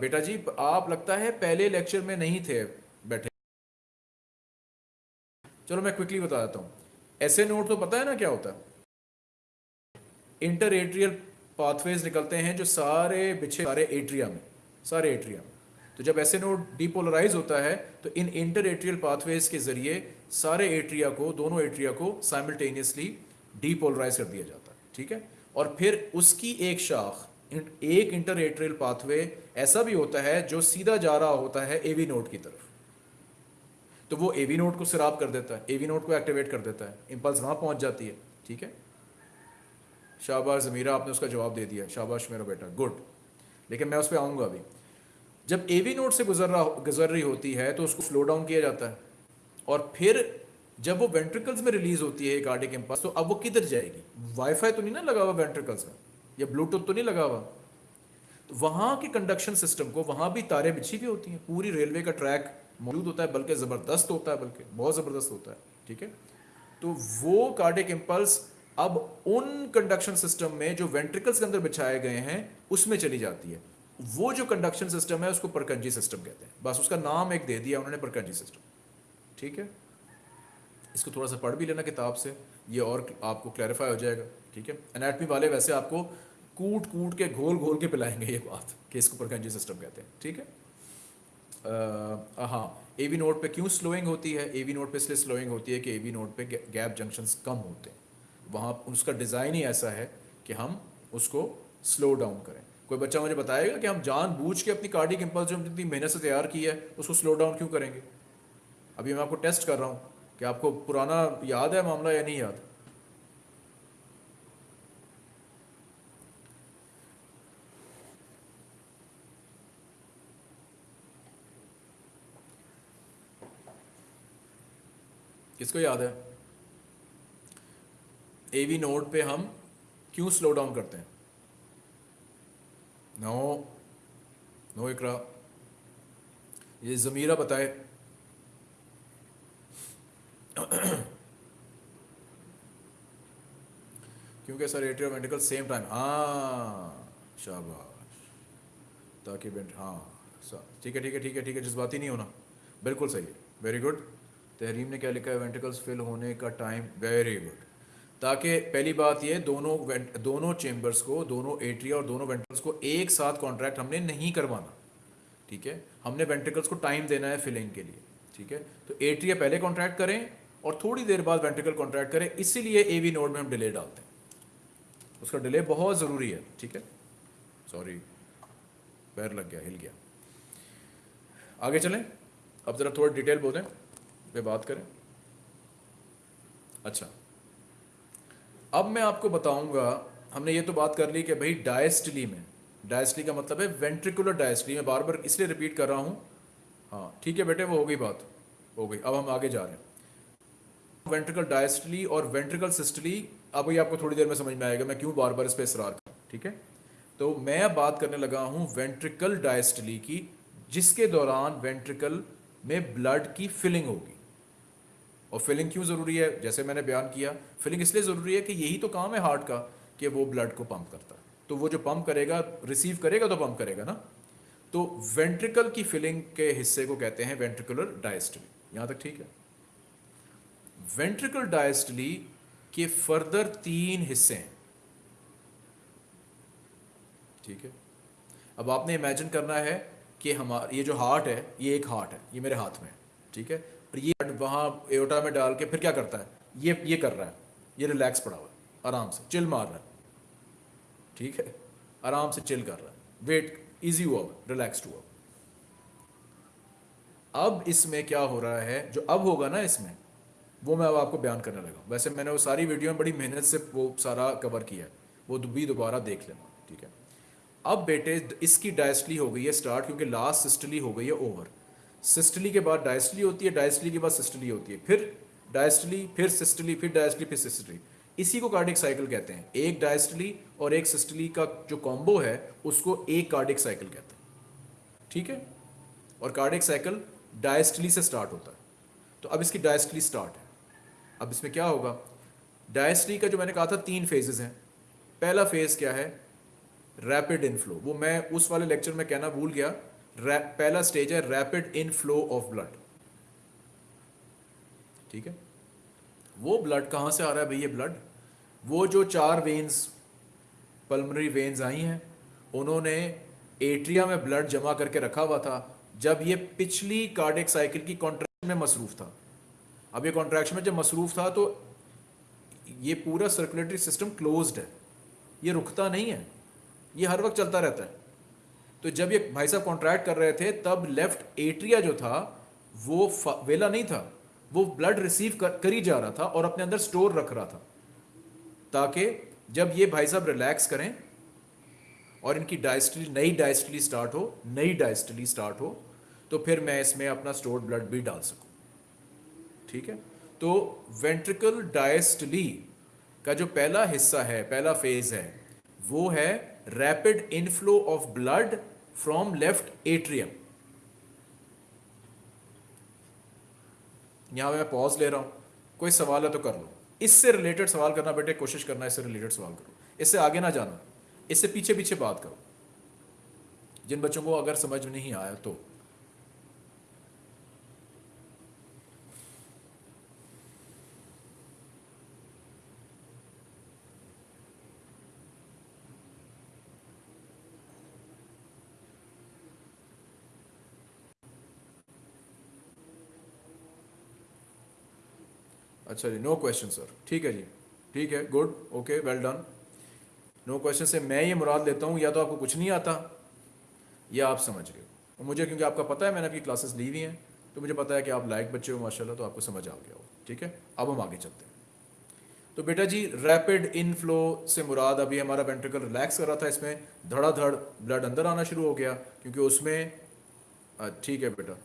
बेटा जी आप लगता है पहले लेक्चर में नहीं थे बैठे। चलो मैं क्विकली बता देता हूँ। ऐसे नोट तो पता है ना क्या होता है? इंटर एट्रियल पाथवेज निकलते हैं जो सारे बिछे सारे एट्रिया में, सारे एट्रिया में। तो जब ऐसे नोड डीपोलराइज होता है तो इन इंटर एट्रियल पाथवेज के ज़रिए सारे एट्रिया को, दोनों एट्रिया को साइमल्टेनियसली डीपोलराइज कर दिया जाता है, ठीक है? और फिर उसकी एक शाख एक इंटर एट्रियल पाथवे ऐसा भी होता है जो सीधा जा रहा होता है एवी नोड की तरफ़। तो वो एवी नोड को सिराप कर देता है एवी नोड को एक्टिवेट कर देता है इंपल्स वहाँ पहुँच जाती है, ठीक है? शाबाश जमीरा, आपने उसका जवाब दे दिया, शाबाश मेरा बेटा गुड लेकिन मैं उस पर आऊँगा अभी। जब ए वी नोड से गुजर रहा गुजर रही होती है तो उसको स्लो डाउन किया जाता है। और फिर जब वो वेंट्रिकल्स में रिलीज़ होती है कार्डिक इम्पल्स तो अब वो किधर जाएगी? वाईफाई तो नहीं ना लगा हुआ वेंट्रिकल्स में? या ब्लूटूथ तो नहीं लगा हुआ? तो वहाँ के कंडक्शन सिस्टम को, वहाँ भी तारे बिछी हुई होती हैं। पूरी रेलवे का ट्रैक मौजूद होता है, बल्कि ज़बरदस्त होता है, बल्कि बहुत ज़बरदस्त होता है, ठीक है? तो वो कार्डिक इम्पल्स अब उन कंडक्शन सिस्टम में जो वेंट्रिकल्स के अंदर बिछाए गए हैं, उसमें चली जाती है। वो जो कंडक्शन सिस्टम है, उसको परकंजी सिस्टम कहते हैं। बस उसका नाम एक दे दिया, उन्होंने परकंजी सिस्टम ठीक है? इसको थोड़ा सा पढ़ भी लेना किताब से। ये और आपको क्लैरिफाई हो जाएगा। ठीक है? एनाटमी वाले वैसे आपको कूट कूट के घोल घोल के पिलाएँगे ये बात, कि इसको परकंजी सिस्टम कहते हैं। ठीक है? हाँ ए वी नोट पे क्यों स्लोइंग होती है? ए वी नोट पे इसलिए स्लोइंग होती है कि ए वी नोट पे गैप जंक्शंस कम होते हैं। वहाँ, उसका डिज़ाइन ही ऐसा है कि हम उसको स्लो डाउन करें। कोई बच्चा मुझे बताएगा कि हम जान बूझ के अपनी कार्डिक इम्पल्स जो हमने इतनी मेहनत से तैयार की है, उसको स्लो डाउन क्यों करेंगे? अभी मैं आपको टेस्ट कर रहा हूँ कि आपको पुराना याद है मामला या नहीं याद? किसको याद है? एवी नोड पे हम क्यों स्लो डाउन करते हैं? No no Iqra. ये ज़मीरा बताए। क्योंकि sir atria medical same time हाँ शाबाश। ताकि हाँ ठीक है ठीक है ठीक है ठीक है, जज्बाती नहीं होना। बिल्कुल सही वेरी गुड तहरीम ने क्या लिखा है? वेंटिकल्स फिल होने का टाइम वेरी गुड ताकि पहली बात ये, दोनों दोनों चेम्बर्स को, दोनों एट्रिया और दोनों वेंट्रिकल्स को एक साथ कॉन्ट्रैक्ट हमने नहीं करवाना। ठीक है? हमने वेंट्रिकल्स को टाइम देना है फिलिंग के लिए। ठीक है? तो एट्रिया पहले कॉन्ट्रैक्ट करें और थोड़ी देर बाद वेंट्रिकल कॉन्ट्रैक्ट करें, इसीलिए ए वी नोड में हम डिले डालते हैं। उसका डिले बहुत ज़रूरी है। ठीक है? सॉरी पैर लग गया, हिल गया। आगे चलें। अब ज़रा थोड़ा डिटेल बोलें। पे बात करें। अच्छा। अब मैं आपको बताऊँगा, हमने ये तो बात कर ली कि भाई डायस्टली में डायस्टली का मतलब है वेंट्रिकुलर डायस्टली मैं बार बार इसलिए रिपीट कर रहा हूँ। हाँ ठीक है बेटे, वो हो गई बात, हो गई, अब हम आगे जा रहे हैं। वेंट्रिकल डायस्टली और वेंट्रिकल सिस्टली अब ये आपको थोड़ी देर में समझ में आएगा, मैं क्यों बार बार इस पर इसरार कर ठीक है? तो मैं अब बात करने लगा हूँ वेंट्रिकल डायस्टली की, जिसके दौरान वेंट्रिकल में ब्लड की फिलिंग होगी। और फिलिंग क्यों ज़रूरी है? जैसे मैंने बयान किया फिलिंग इसलिए ज़रूरी है कि यही तो काम है हार्ट का कि वो ब्लड को पंप करता है। तो वो जो पंप करेगा रिसीव करेगा तो पम्प करेगा ना? तो वेंट्रिकल की फिलिंग के हिस्से को कहते हैं वेंट्रिकुलर डायस्टली यहाँ तक ठीक है? वेंट्रिकल डायस्टली के फर्दर तीन हिस्से हैं। ठीक है? अब आपने इमेजिन करना है कि हमारा, ये जो हार्ट है, ये एक हार्ट है, ये मेरे हाथ में ठीक है? और ये वहाँ एओटा में डाल के फिर क्या करता है? ये ये कर रहा है। ये रिलैक्स पड़ा हुआ है। आराम से। चिल मार रहा है। ठीक है? आराम से चिल कर रहा है। वेट इजी हुआ रिलैक्सड हुआ अब इसमें क्या हो रहा है? जो अब होगा ना इसमें, वो मैं अब आपको बयान करने लगा वैसे मैंने वो सारी वीडियो में बड़ी मेहनत से वो सारा कवर किया है। वो भी दोबारा देख लेना। ठीक है? अब बेटे, इसकी डायस्टली हो गई है स्टार्ट क्योंकि लास्ट सिस्टली हो गई है ओवर सिस्टली के बाद डायस्टली होती है, डायस्टली के बाद सिस्टली होती है, फिर डायस्टली, फिर सिस्टली, फिर डायस्टली, फिर सिस्टली। इसी को कार्डिक साइकिल कहते हैं। एक डायस्टली और एक सिस्टली का जो कॉम्बो है, उसको एक कार्डिक साइकिल कहते हैं। ठीक है? और कार्डिक साइकिल डायस्टली से स्टार्ट होता है। तो अब इसकी डायस्टली स्टार्ट है। अब इसमें क्या होगा? डायस्टली का जो मैंने कहा था, तीन फेजेस हैं। पहला फ़ेज़ क्या है? रैपिड इनफ्लो वो मैं उस वाले लेक्चर में कहना भूल गया। पहला स्टेज है rapid inflow of blood ठीक है? वो ब्लड कहाँ से आ रहा है भैया ब्लड वो जो चार वेन्स पल्मनरी वेन्स आई हैं, उन्होंने एट्रिया में ब्लड जमा करके रखा हुआ था, जब ये पिछली कार्डिक साइकिल की कॉन्ट्रैक्शन में मसरूफ था। अब ये कॉन्ट्रैक्शन में जब मसरूफ था तो ये पूरा सर्कुलेटरी सिस्टम क्लोज्ड है। ये रुकता नहीं है। ये हर वक्त चलता रहता है। तो जब ये भाई साहब कॉन्ट्रैक्ट कर रहे थे तब लेफ़्ट एट्रिया जो था वो वेला नहीं था। वो ब्लड रिसीव कर, कर जा रहा था और अपने अंदर स्टोर रख रहा था। ताकि जब ये भाई साहब रिलैक्स करें और इनकी डायस्टली नई डायस्टली स्टार्ट हो नई डायस्टली स्टार्ट हो तो फिर मैं इसमें अपना स्टोर्ड ब्लड भी डाल सकूँ। ठीक है? तो वेंट्रिकल डायस्टली का जो पहला हिस्सा है पहला फ़ेज़ है वो है rapid inflow of blood from left atrium यहाँ मैं पॉज ले रहा हूँ। कोई सवाल है तो कर लो। इससे रिलेटेड सवाल करना बेटे, कोशिश करना इससे रिलेटेड सवाल करो। इससे आगे ना जाना। इससे पीछे पीछे बात करो। जिन बच्चों को अगर समझ नहीं आया तो। अच्छा जी नो क्वेश्चन सर ठीक है जी. ठीक है good okay well done no question से मैं ये मुराद लेता हूँ, या तो आपको कुछ नहीं आता, या आप समझ गए और मुझे, क्योंकि आपका पता है, मैंने आपकी क्लासेस ली हुई हैं तो मुझे पता है कि आप लाइक बच्चे हो, माशाल्लाह तो आपको समझ आ गया हो. ठीक है? अब हम आगे चलते हैं. तो बेटा जी रैपिड इनफ्लो से मुराद, अभी हमारा वेंट्रिकल रिलैक्स कर रहा था, इसमें धड़ाधड़ ब्लड अंदर आना शुरू हो गया, क्योंकि उसमें ठीक है बेटा.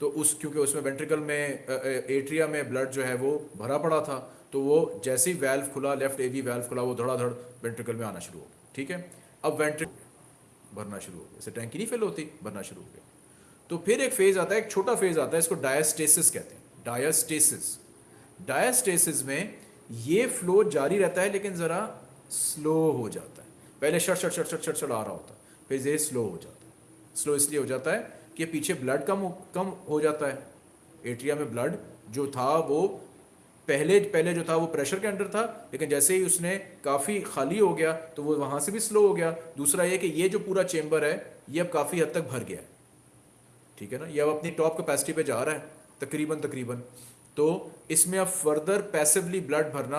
तो उस, क्योंकि उसमें वेंट्रिकल में एट्रिया में ब्लड जो है वो भरा पड़ा था तो वो जैसे ही वेल्व खुला लेफ़्ट एवी वेल्व खुला, वो धड़ाधड़ वेंट्रिकल में आना शुरू हो गया, ठीक है? अब वेंट्रिक भरना शुरू हो गया, जैसे टैंकी नहीं फिल होती, भरना शुरू हो गया। तो फिर एक फ़ेज़ आता है, एक छोटा फ़ेज़ आता है, इसको डायस्टेसिस कहते हैं डायस्टेसिस डायस्टेसिस में ये फ्लो जारी रहता है, लेकिन ज़रा स्लो हो जाता है। पहले shut shut shut shut shut shut आ रहा होता है, फिर ये स्लो हो जाता है। स्लो इसलिए हो जाता है कि पीछे ब्लड कम कम हो जाता है। एट्रिया में ब्लड जो था वो पहले पहले जो था वो प्रेशर के अंडर था लेकिन जैसे ही उसने काफ़ी खाली हो गया तो वो वहाँ से भी स्लो हो गया। दूसरा ये कि ये जो पूरा चेम्बर है ये अब काफ़ी हद तक भर गया ठीक है ना? ये अब अपनी टॉप कैपेसिटी पे जा रहा है तकरीबन तकरीबन। तो इसमें अब फर्दर पैसिवली ब्लड भरना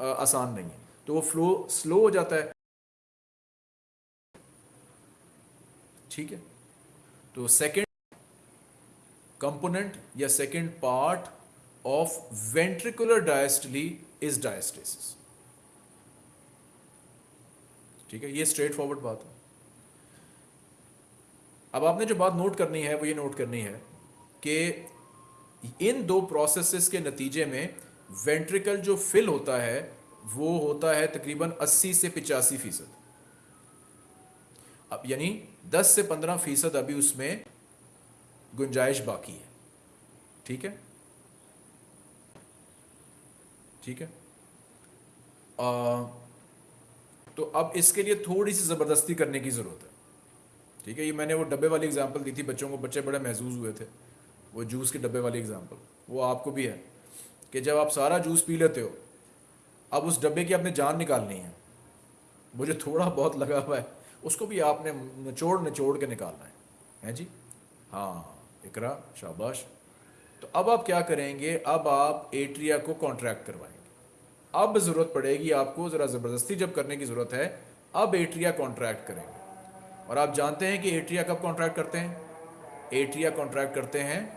आ, आसान नहीं है। तो वो फ्लो स्लो हो जाता है। ठीक है? तो सेकेंड कंपोनेंट या second part of ventricular diastole is diastasis ठीक है, ये स्ट्रेट फॉरवर्ड बात है। अब आपने जो बात नोट करनी है, वो ये नोट करनी है कि इन दो प्रोसेसेस के नतीजे में वेंट्रिकल जो फिल होता है, वो होता है तकरीबन 80 से पिचासी फ़ीसद। अब यानी 10 से 15 फ़ीसद अभी उसमें गुंजाइश बाकी है। ठीक है? ठीक है? आ, तो अब इसके लिए थोड़ी सी ज़बरदस्ती करने की ज़रूरत है। ठीक है? ये मैंने वो डब्बे वाली एग्जांपल दी थी बच्चों को बच्चे बड़े महसूस हुए थे। वो जूस के डब्बे वाली एग्जांपल वो आपको भी है कि जब आप सारा जूस पी लेते हो अब उस डब्बे की आपने जान निकालनी है। मुझे थोड़ा बहुत लगा हुआ है। उसको भी आपने निचोड़ निचोड़ के निकालना है। हैं जी? हाँ इकरा, शाबाश। तो अब आप क्या करेंगे? अब आप एट्रिया को कॉन्ट्रैक्ट करवाएँगे। अब ज़रूरत पड़ेगी आपको, ज़रा ज़बरदस्ती जब करने की ज़रूरत है, अब एट्रिया कॉन्ट्रैक्ट करेंगे। और आप जानते हैं कि एट्रिया कब कॉन्ट्रैक्ट करते हैं? एट्रिया कॉन्ट्रैक्ट करते हैं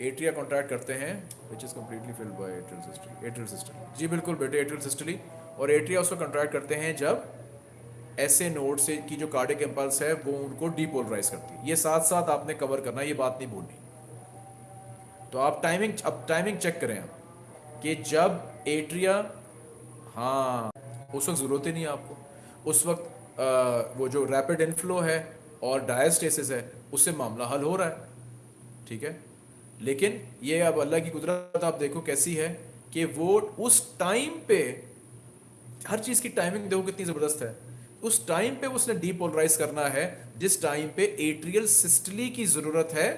एट्रिया कॉन्ट्रैक्ट करते हैं which is completely filled by atrial system atrial system जी बिल्कुल बेटे एट्रियल सिस्टली और एट्रिया उसको कॉन्ट्रैक्ट करते हैं जब ऐसे नोड से की जो कार्डिक इम्पल्स है वो उनको डीपोलराइज करती है। ये साथ साथ आपने कवर करना ये बात नहीं भूलनी। तो आप टाइमिंग अब टाइमिंग चेक करें आप कि जब एट्रिया हाँ उस वक्त ज़रूरत ही नहीं है आपको। उस वक्त आ, वो जो रैपिड इनफ्लो है और डायस्टेसिस है उससे मामला हल हो रहा है। ठीक है? लेकिन ये अब अल्लाह की कुदरत, आप देखो कैसी है कि वो उस टाइम पे, हर चीज़ की टाइमिंग देखो कितनी ज़बरदस्त है। उस टाइम पे उसने डीपोलराइज करना है, जिस टाइम पे एट्रियल सिस्टली की ज़रूरत है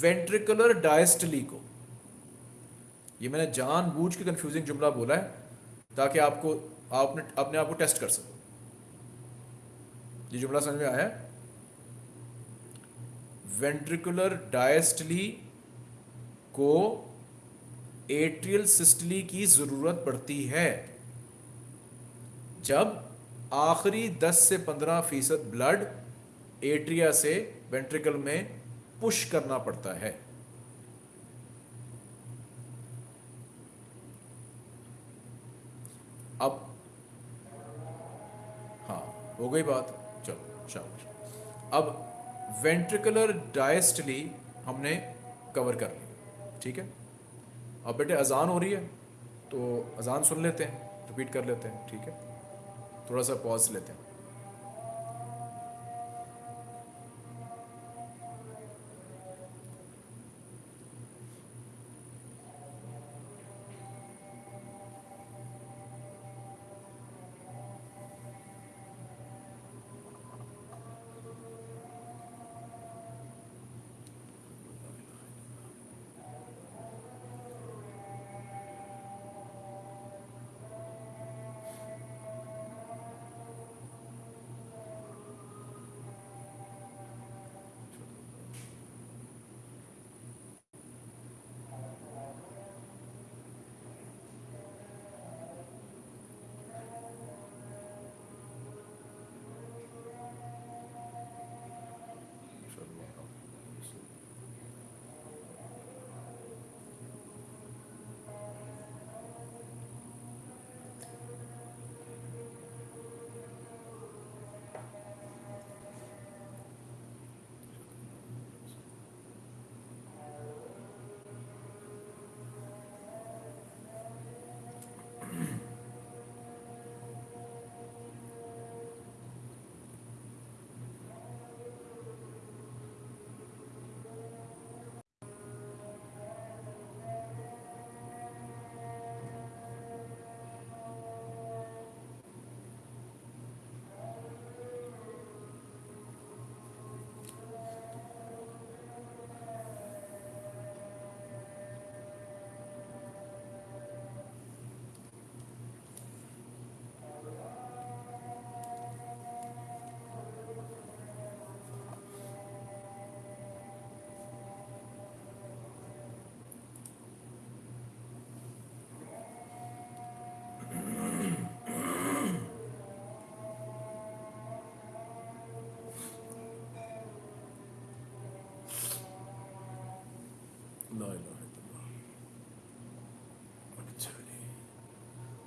वेंट्रिकुलर डायस्टली को। ये मैंने जानबूझ के कंफ्यूजिंग जुमला बोला है, ताकि आपको, आपने, अपने आप को टेस्ट कर सको। ये जुमला समझ में आया? वेंट्रिकुलर डायस्टली को एट्रियल सिस्टली की ज़रूरत पड़ती है। जब आखिरी 10 से 15 फ़ीसद ब्लड एट्रिया से वेंट्रिकल में पुश करना पड़ता है। अब हाँ हो गई बात। चलो, शाबाश। अब वेंट्रिकुलर डायस्टली हमने कवर कर ली ठीक है? अब बेटे अजान हो रही है तो अजान सुन लेते हैं, रिपीट कर लेते हैं, ठीक है? थोड़ा सा पॉज लेते हैं।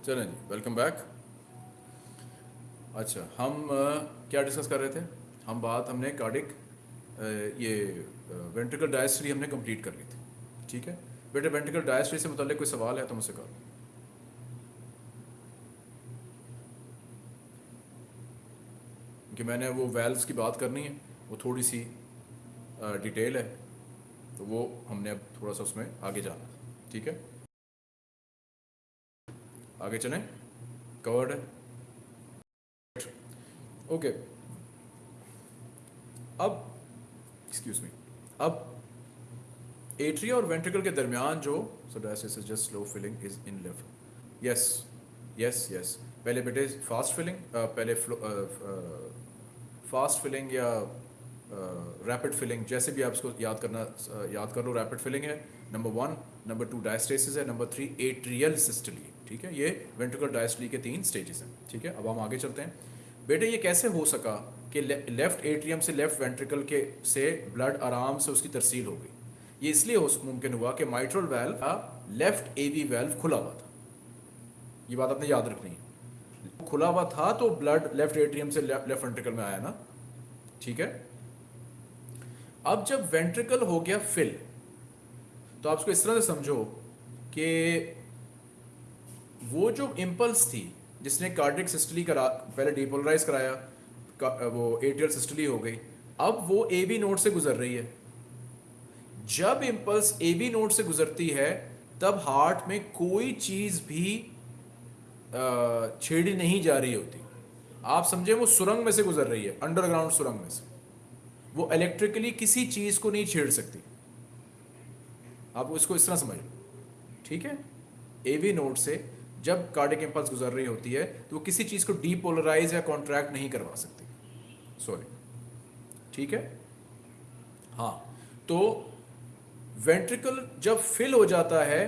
चलें जी वेलकम बैक अच्छा हम क्या डिस्कस कर रहे थे? हम बात हमने कार्डिक ये वेंट्रिकल डायस्ट्री हमने कंप्लीट कर ली थी, ठीक है? बेटे वेंट्रिकल डायस्ट्री से मुतल कोई सवाल है तो मुझसे करो। कि मैंने वो वेल्व्स की बात करनी है, वो थोड़ी सी डिटेल है तो वो हमने अब थोड़ा सा उसमें आगे जाना ठीक है? आगे चलें। कवर्ड। ओके। अब एक्सक्यूज मी अब एट्रिया और वेंट्रिकल के दरमियान जो so diastasis is just slow filling is in left yes yes yes पहले बेटे फास्ट फिलिंग पहले फास्ट फिलिंग या रैपिड uh, फिलिंग जैसे भी आप इसको याद करना अ, याद कर लो रैपिड फिलिंग है। Number one number two diastasis है। नंबर थ्री एट्रियल सिस्टली ठीक है? ये वेंट्रिकल डायस्टली के तीन स्टेजेस हैं, ठीक है? अब हम आगे चलते हैं। बेटे, ये कैसे हो सका कि लेफ़्ट एट्रियम से लेफ़्ट वेंट्रिकल के से ब्लड आराम से उसकी तरसील हो गई? ये इसलिए मुमकिन हुआ कि माइट्रल वेल्व का लेफ़्ट एवी वेल्व खुला हुआ था। ये बात आपने याद रखनी है। खुला हुआ था तो ब्लड लेफ़्ट एट्रियम से लेफ़्ट वेंट्रिकल में आया ना? ठीक है? अब जब वेंट्रिकल हो गया फिल तो आप इसको इस तरह से समझो कि वो जो इम्पल्स थी, जिसने कार्डिक सिस्टली करा, पहले डिपोलराइज कराया, का- वो एट्रियल सिस्टली हो गई, अब वो ए बी नोट से गुजर रही है। जब इम्पल्स ए बी नोट से गुजरती है, तब हार्ट में कोई चीज़ भी छेड़ी नहीं जा रही होती। आप समझे वो सुरंग में से गुजर रही है अंडरग्राउंड सुरंग में से। वो इलेक्ट्रिकली किसी चीज़ को नहीं छेड़ सकती। आप इसको इस तरह समझ लो ठीक है? एवी नोट से जब कार्डिक इम्पल्स गुजर रही होती है तो वो किसी चीज़ को डीपोलराइज या कॉन्ट्रैक्ट नहीं करवा सकती। सॉरी ठीक है? हाँ. तो वेंट्रिकल जब फिल हो जाता है,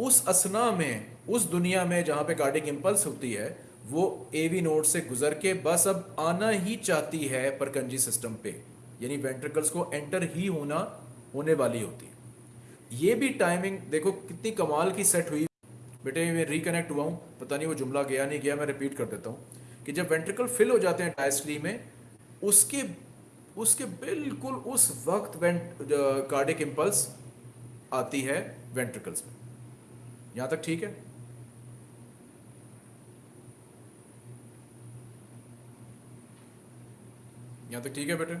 उस असना में, उस दुनिया में जहाँ पे कार्डिक इम्पल्स होती है, वो एवी नोड से गुजर के बस अब आना ही चाहती है परकंजी सिस्टम पे। यानी वेंट्रिकल्स को एंटर ही होना होने वाली होती है। ये भी टाइमिंग देखो, कितनी कमाल की सेट हुई बेटे, मैं रिकनेक्ट हुआ हूँ। पता नहीं वो जुमला गया नहीं गया, मैं रिपीट कर देता हूँ कि जब वेंट्रिकल फिल हो जाते हैं डायस्टली में, उसके उसके बिल्कुल उस वक्त वेंट कार्डिक इम्पल्स आती है वेंट्रिकल्स में। यहाँ तक ठीक है? यहाँ तक ठीक है बेटे?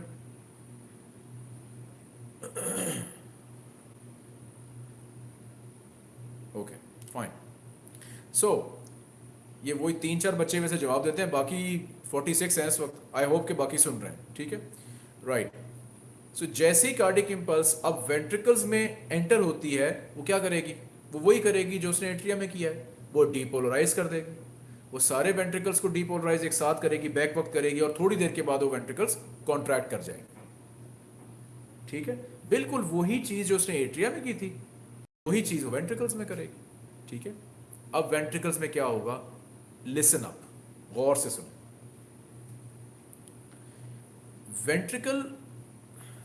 ओके फाइन सो so, ये वही तीन चार बच्चे में से जवाब देते हैं बाकी 46 हैं इस वक्त। आई होप के बाकी सुन रहे हैं ठीक है? राइट सो जैसे ही कार्डिक इम्पल्स अब वेंट्रिकल्स में एंटर होती है वो क्या करेगी? वो वही करेगी जो उसने एट्रिया में किया है। वो डीपोलराइज कर देगी। वो सारे वेंट्रिकल्स को डीपोलराइज एक साथ करेगी बैक वक्त करेगी और थोड़ी देर के बाद वो वेंट्रिकल्स कॉन्ट्रैक्ट कर जाएँगे। ठीक है? बिल्कुल वही चीज़ जो उसने एट्रिया में की थी वही चीज़ वो वेंट्रिकल्स में करेगी। ठीक है? अब वेंट्रिकल्स में क्या होगा? लिसन अप गौर से सुनो। वेंट्रिकल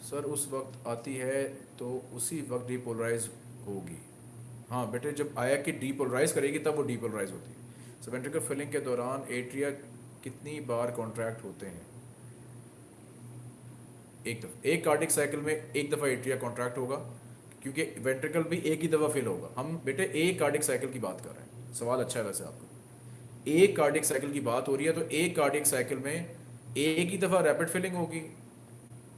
सर, उस वक्त आती है तो उसी वक्त डीपोलराइज होगी। हाँ बेटे, जब आया कि डीपोलराइज करेगी, तब वो डीपोलराइज होती है। सो वेंट्रिकल फिलिंग के दौरान एट्रिया कितनी बार कॉन्ट्रैक्ट होते हैं? एक दफ़ा। एक कार्डिक साइकिल में एक दफ़ा एट्रिया कॉन्ट्रैक्ट होगा, क्योंकि वेंट्रिकल भी एक ही दफ़ा फिल होगा। हम, बेटे, एक कार्डिक साइकिल की बात कर रहे हैं। सवाल अच्छा है वैसे आपका। एक कार्डिक साइकिल की बात हो रही है तो एक कार्डिक साइकिल में एक ही दफ़ा रैपिड फिलिंग होगी,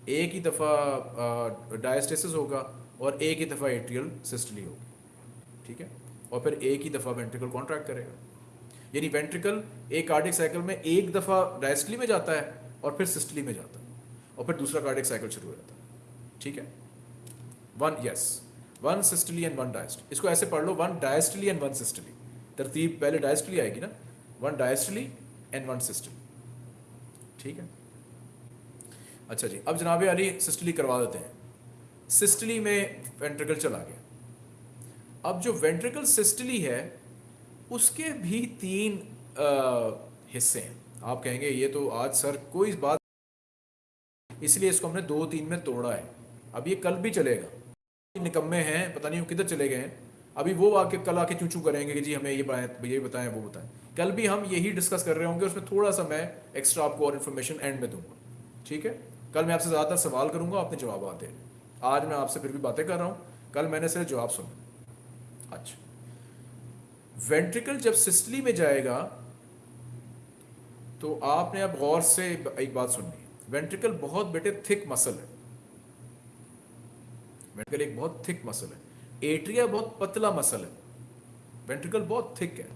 एक ही दफ़ा डायस्टेसिस होगा और एक ही दफ़ा एट्रियल सिस्टली होगी, ठीक है? और फिर एक ही दफ़ा वेंट्रिकल कॉन्ट्रैक्ट करेगा। यानी वेंट्रिकल एक कार्डिक साइकिल में एक दफ़ा डायस्टली में जाता है और फिर सिस्टली में जाता है और फिर दूसरा कार्डिक साइकिल शुरू हो जाता है, ठीक है? One yes one systole and one diastole इसको ऐसे पढ़ लो one diastole and one systole तरतीब पहले डायस्टली आएगी ना। One diastole and one systole ठीक है? अच्छा जी अब जनाब अली सिस्टली करवा देते हैं। सिस्टली में वेंट्रिकल चला गया। अब जो वेंट्रिकल सिस्टली है उसके भी तीन आ, हिस्से हैं। आप कहेंगे ये तो आज सर कोई बात इसलिए इसको हमने दो तीन में तोड़ा है। अब ये कल भी चलेगा। निकम्मे हैं पता नहीं वो किधर चले गए हैं। अभी वो आके कल आके चूचू करेंगे कि जी हमें ये बताएँ ये बताएँ, वो बताएँ। कल भी हम यही डिस्कस कर रहे होंगे, उसमें थोड़ा सा मैं एक्स्ट्रा आपको और इन्फॉर्मेशन एंड में दूँगा। ठीक है? कल मैं आपसे ज़्यादातर सवाल करूँगा, आपने जवाब आते हैं। आज मैं आपसे फिर भी बातें कर रहा हूँ। कल मैंने सिर्फ़ जवाब सुना। अच्छा। वेंट्रिकल जब सिस्टली में जाएगा तो आपने अब गौर से एक बात सुननी है। वेंट्रिकल बहुत बेटे थिक मसल है। वेंट्रिकल एक बहुत थिक मसल है। एट्रिया बहुत पतला मसल है। वेंट्रिकल बहुत थिक है।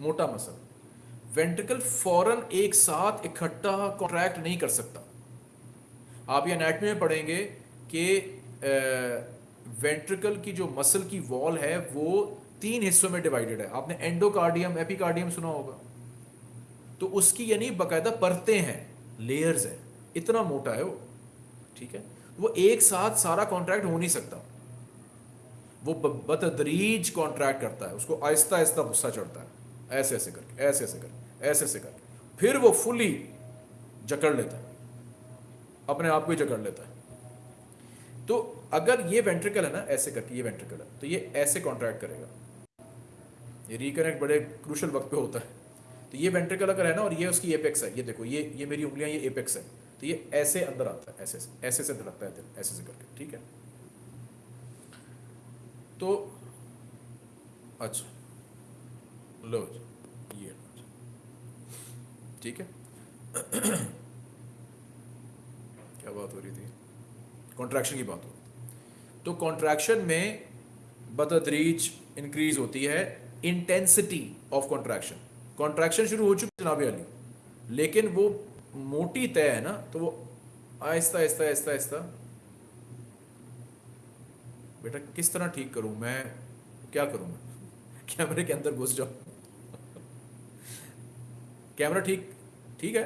मोटा मसल। वेंट्रिकल फ़ौरन एक साथ इकट्ठा कॉन्ट्रैक्ट नहीं कर सकता। आप ये एनाटमी में पढ़ेंगे कि वेंट्रिकल की जो मसल की वॉल है, वो तीन हिस्सों में डिवाइडेड है। आपने एंडोकार्डियम एपिकार्डियम सुना होगा। तो उसकी यानी बकायदा परतें हैं लेयर्स हैं। इतना मोटा है वो। ठीक है? वो एक साथ सारा कॉन्ट्रैक्ट हो नहीं सकता। वो बतदरीज कॉन्ट्रैक्ट करता है, उसको आहिस्ता आहिस्ता गुस्सा चढ़ता है। ऐसे ऐसे करके, ऐसे ऐसे करके, ऐसे ऐसे करके। फिर वो फुली जकड़ लेता है। अपने आप को ही जकड़ लेता है। तो अगर ये वेंट्रिकल है ना, ऐसे करके ये वेंट्रिकल है तो ये ऐसे कॉन्ट्रैक्ट करेगा। ये रिकनेक्ट बड़े क्रूशल वक्त पे होता है। तो ये वेंट्रिकल अगर है ना, और ये उसकी एपेक्स है, ये देखो, ये ये मेरी उंगलियाँ, ये एपेक्स है तो ये ऐसे अंदर आता है, ऐसे ऐसे से धड़कता है दिल ऐसे से करके, ठीक है? तो अच्छा लो ये ठीक है? क्या बात हो रही थी? कॉन्ट्रैक्शन की बात हो तो कॉन्ट्रैक्शन में बतदरीज इंक्रीज होती है इंटेंसिटी ऑफ़ कॉन्ट्रैक्शन कॉन्ट्रैक्शन शुरू हो चुकी जनाब अली लेकिन वो मोटी तय है ना तो वो आहिस्ता आहिस्ता आहिस्ता आहिस्ता बेटा, किस तरह ठीक करूँ? मैं क्या करूँ? मैं कैमरे के अंदर घुस जाऊँ। कैमरा ठीक ठीक है।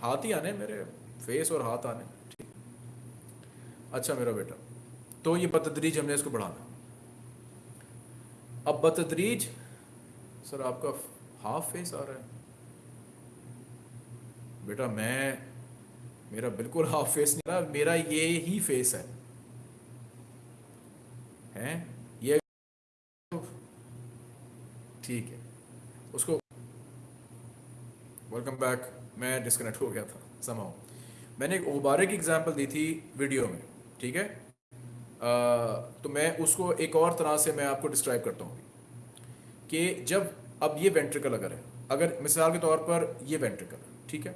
हाथ ही आने मेरे फेस और हाथ आने। ठीक। अच्छा मेरा बेटा तो ये बतदरीज हमने इसको बढ़ाना। अब बतदरीज सर आपका हाफ़ फेस आ रहा है। बेटा, मैं, मेरा बिल्कुल हाफ़ फेस नहीं रहा, मेरा ये ही फेस है। हैं ये ठीक है। उसको वेलकम बैक मैं डिस्कनेक्ट हो गया था समाओ मैंने एक गुब्बारे की एग्जांपल दी थी वीडियो में ठीक है? आ, तो मैं उसको एक और तरह से मैं आपको डिस्क्राइब करता हूँ। कि जब अब ये वेंट्रिकल अगर है अगर मिसाल के तौर पर ये वेंट्रिकल ठीक है?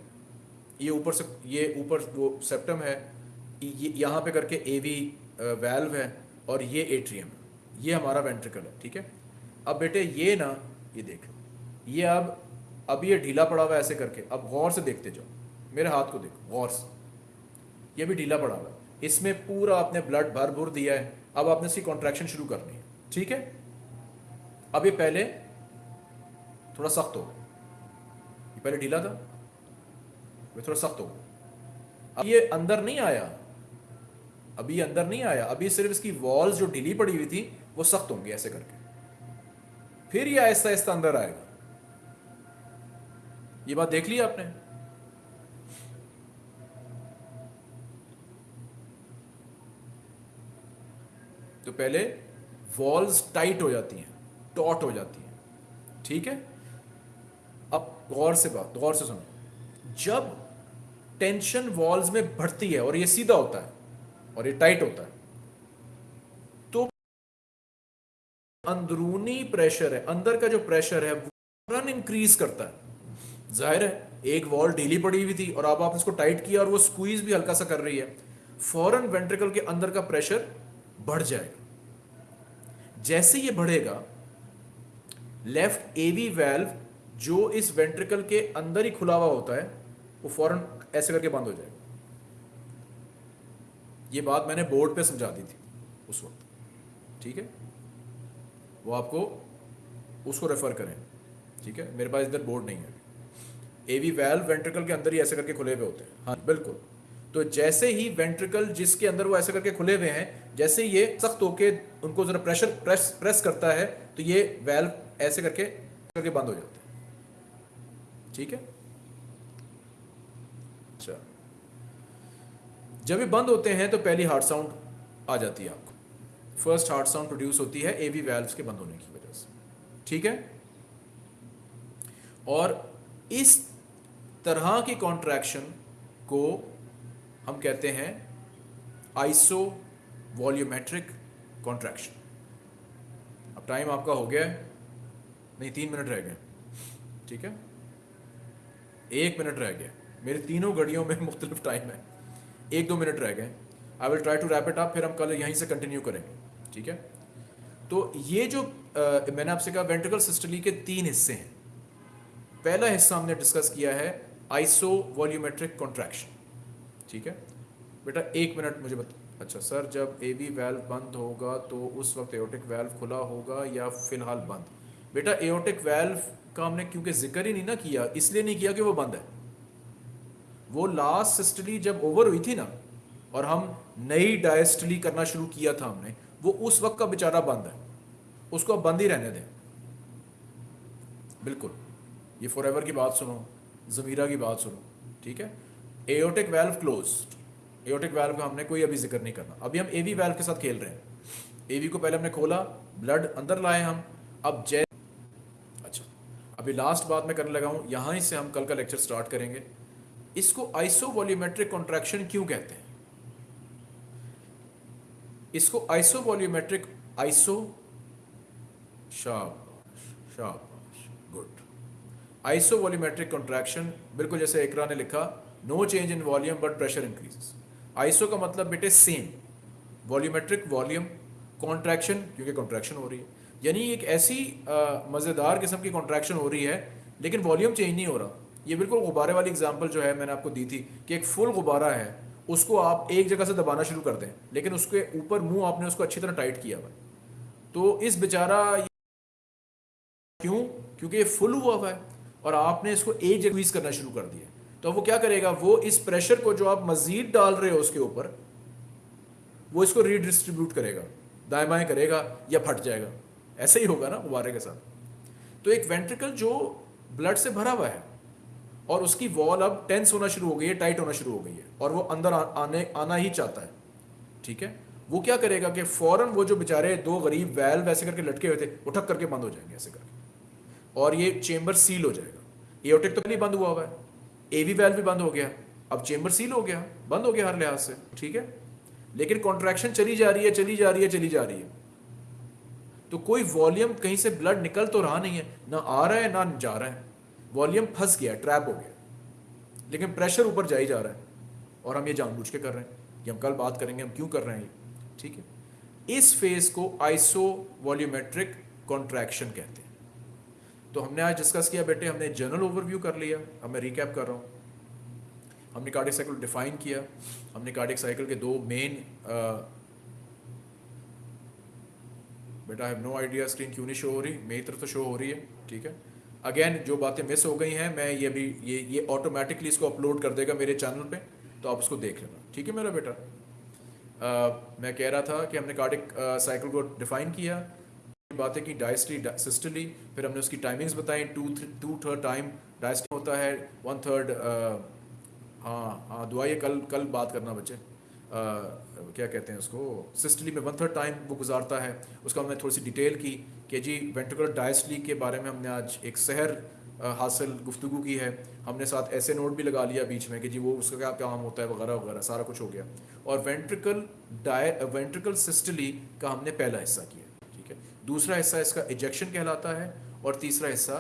ये ऊपर से ये ऊपर वो सेप्टम है ये यहाँ पे करके ए वी वैल्व है और ये एट्रियम ये हमारा वेंट्रिकल है, ठीक है? अब बेटे, ये ना, ये देख, ये अब अब ये ढीला पड़ा हुआ है ऐसे करके, अब गौर से देखते जाओ, मेरे हाथ को देखो, गौर से। ये भी ढीला पड़ा हुआ है। इसमें पूरा आपने ब्लड भर भर दिया है, अब आपने इसकी कॉन्ट्रैक्शन शुरू करनी है, ठीक है? अब ये पहले, थोड़ा सख्त हो ये पहले ढीला था वे थोड़ा सख्त हो अब ये अंदर नहीं आया अभी अंदर नहीं आया, अभी सिर्फ़ इसकी वॉल्स जो ढीली पड़ी हुई थी, वो सख्त होंगे ऐसे करके। फिर ये आहिस्ता आहिस्ता अंदर आएगा। ये बात देख ली आपने? तो पहले वॉल्स टाइट हो जाती हैं टॉट हो जाती हैं। ठीक है? अब गौर से बात, गौर से सुनो। जब टेंशन वॉल्स में बढ़ती है, और ये सीधा होता है और ये टाइट होता है। तो अंदरूनी प्रेशर है, अंदर का जो प्रेशर है, वो इंक्रीज करता है। ज़ाहिर है, एक वॉल ढीली पड़ी हुई थी और अब आप इसको टाइट किया और वो स्क्वीज भी हल्का सा कर रही है। फॉरन वेंट्रिकल के अंदर का प्रेशर बढ़ जाएगा। जैसे ये बढ़ेगा लेफ़्ट एवी वेल्व जो इस वेंट्रिकल के अंदर ही खुला हुआ होता है, वो फ़ौरन ऐसे करके बंद हो जाएगा। ये बात मैंने बोर्ड पे समझा दी थी उस वक्त। ठीक है? वो आपको उसको रेफर करें। ठीक है? मेरे पास इधर बोर्ड नहीं है एवी वेल्व वेंट्रिकल के अंदर ही ऐसे करके खुले हुए होते हैं। हाँ बिल्कुल। तो जैसे ही वेंट्रिकल जिसके अंदर वो ऐसे करके खुले हुए हैं, जैसे ये सख्त होके उनको जरा प्रेशर प्रेस प्रेस करता है तो ये वेल्व ऐसे करके करके बंद हो जाते हैं। ठीक है अच्छा जब ये बंद होते हैं तो पहली हार्ट साउंड आ जाती है आपको। फ़र्स्ट हार्ट साउंड प्रोड्यूस होती है एवी वैल्व्स के बंद होने की वजह से। ठीक है? और इस तरह की कॉन्ट्रैक्शन को हम कहते हैं आइसो वॉल्यूमेट्रिक कॉन्ट्रैक्शन अब टाइम आपका हो गया है। नहीं, तीन मिनट रह गए। ठीक है? एक मिनट रह गया। मेरे तीनों घड़ियों में मुख्तलिफ़ टाइम है। एक दो मिनट रह गए। I will try to wrap it up फिर हम कल यहीं से कंटिन्यू करेंगे। ठीक है? तो ये जो आ, मैंने आपसे कहा वेंट्रिकल सिस्टली के तीन हिस्से हैं। पहला हिस्सा हमने डिस्कस किया है आइसो वॉल्यूमेट्रिक कॉन्ट्रैक्शन ठीक है? बेटा एक मिनट मुझे बता अच्छा सर जब ए बी वेल्व बंद होगा तो उस वक्त एओटिक वेल्व खुला होगा या फ़िलहाल बंद? बेटा एओटिक वेल्व का हमने क्योंकि ज़िक्र ही नहीं ना किया इसलिए नहीं किया कि वो बंद है। वो लास्ट सिस्टली जब ओवर हुई थी ना, और हम नई डायस्टली करना शुरू किया था हमने, वो उस वक्त का बेचारा बंद है। उसको अब बंद ही रहने दें। बिल्कुल। ये फॉर की बात सुनो ज़मीरा की बात सुनो, ठीक है? Aortic valve close aortic valve का हमने कोई अभी ज़िक्र नहीं करना। अभी हम एवी वेल्व के साथ खेल रहे हैं। एवी को पहले हमने खोला ब्लड अंदर लाए हम। अब जय अच्छा अभी लास्ट बात मैं करने लगा हूँ। यहाँ से हम कल का लेक्चर स्टार्ट करेंगे। इसको आइसो वॉल्यूमेट्रिक कॉन्ट्रैक्शन क्यों कहते हैं? इसको आइसो वॉल्यूमेट्रिक आइसो शाबाश शाबाश, गुड। आइसो वॉल्यूमेट्रिक कॉन्ट्रैक्शन बिल्कुल जैसे एकरा ने लिखा no change in volume but pressure increase iso का मतलब बेटे सेम वॉल्यूमेट्रिक वॉल्यूम कॉन्ट्रैक्शन क्योंकि कॉन्ट्रैक्शन हो रही है। यानी एक ऐसी मज़ेदार किस्म की कॉन्ट्रैक्शन हो रही है, लेकिन वॉल्यूम चेंज नहीं हो रहा। ये बिल्कुल गुब्बारे वाली एग्ज़ाम्पल जो है मैंने आपको दी थी कि एक फुल गुब्बारा है, उसको आप एक जगह से दबाना शुरू कर दें, लेकिन उसके ऊपर मुँह आपने उसको अच्छी तरह टाइट किया हुआ तो इस बेचारा क्यों? क्योंकि ये फुल हुआ हुआ है और आपने इसको एक जगह यूज़ करना शुरू कर दिया तो वो क्या करेगा? वो इस प्रेशर को जो आप मजीद डाल रहे हो उसके ऊपर, वो इसको रीडिस्ट्रीब्यूट करेगा, दाएँ बाएँ करेगा या फट जाएगा। ऐसे ही होगा ना गुब्बारे के साथ। तो एक वेंट्रिकल जो ब्लड से भरा हुआ है और उसकी वॉल अब टेंस होना शुरू हो गई है टाइट होना शुरू हो गई है और वो अंदर आ, आने आना ही चाहता है। ठीक है? वो क्या करेगा कि फ़ौरन वो जो बेचारे दो गरीब वैल्व ऐसे करके लटके हुए थे वो ठक करके बंद हो जाएँगे ऐसे करके। और ये चेंबर सील हो जाएगा। एओटिक तो नहीं बंद हुआ हुआ है। एवी वैल्व भी बंद हो गया। अब चेंबर सील हो गया। बंद हो गया हर लिहाज से। ठीक है? लेकिन कॉन्ट्रैक्शन चली जा रही है चली जा रही है चली जा रही है। तो कोई वॉल्यूम कहीं से ब्लड निकल तो रहा नहीं है। ना आ रहा है ना जा रहा है। वॉल्यूम फंस गया ट्रैप हो गया। लेकिन प्रेशर ऊपर जा ही जा रहा है। और हम ये जानबूझ के कर रहे हैं ये हम कल बात करेंगे, हम क्यों कर रहे हैं ये? ठीक है? इस फ़ेज़ को आइसो वॉल्यूमेट्रिक कॉन्ट्रैक्शन कहते हैं। तो हमने आज डिस्कस किया, बेटे, हमने जनरल ओवरव्यू कर लिया, अब मैं रिकैप कर रहा हूँ। हमने कार्डिक साइकिल डिफाइन किया, हमने कार्डिक साइकिल के दो मेन बेटा I have no idea screen क्यों नहीं शो हो रही? मेरी तरफ़ तो शो हो रही है, ठीक है? अगेन जो बातें मिस हो गई हैं मैं ये भी ये ये ऑटोमेटिकली इसको अपलोड कर देगा मेरे चैनल पे तो आप उसको देख लेना। ठीक है मेरा बेटा? आ, मैं कह रहा था कि हमने कार्डिक साइकिल को डिफाइन किया बातें की डायस्ट्री सिस्टली फिर हमने उसकी टाइमिंग्स बताई टू टू थर्ड टाइम डायस्ट्री होता है वन थर्ड हाँ हाँ दुआ ये कल कल बात करना बच्चे। क्या कहते हैं उसको सिस्टली में वन थर्ड टाइम वो गुजारता है उसका हमने थोड़ी सी डिटेल की कि जी वेंट्रिकुलर डायस्टली के बारे में हमने आज एक सहर हासिल गुफ्तु की है। हमने साथ ऐसे नोट भी लगा लिया बीच में कि जी, वो उसका क्या काम होता है, वगैरह वगैरह, सारा कुछ हो गया। और वेंट्रिकल डाय वेंट्रिकल सिस्टली का हमने पहला हिस्सा किया, ठीक है? दूसरा हिस्सा इसका इजेक्शन कहलाता है और तीसरा हिस्सा,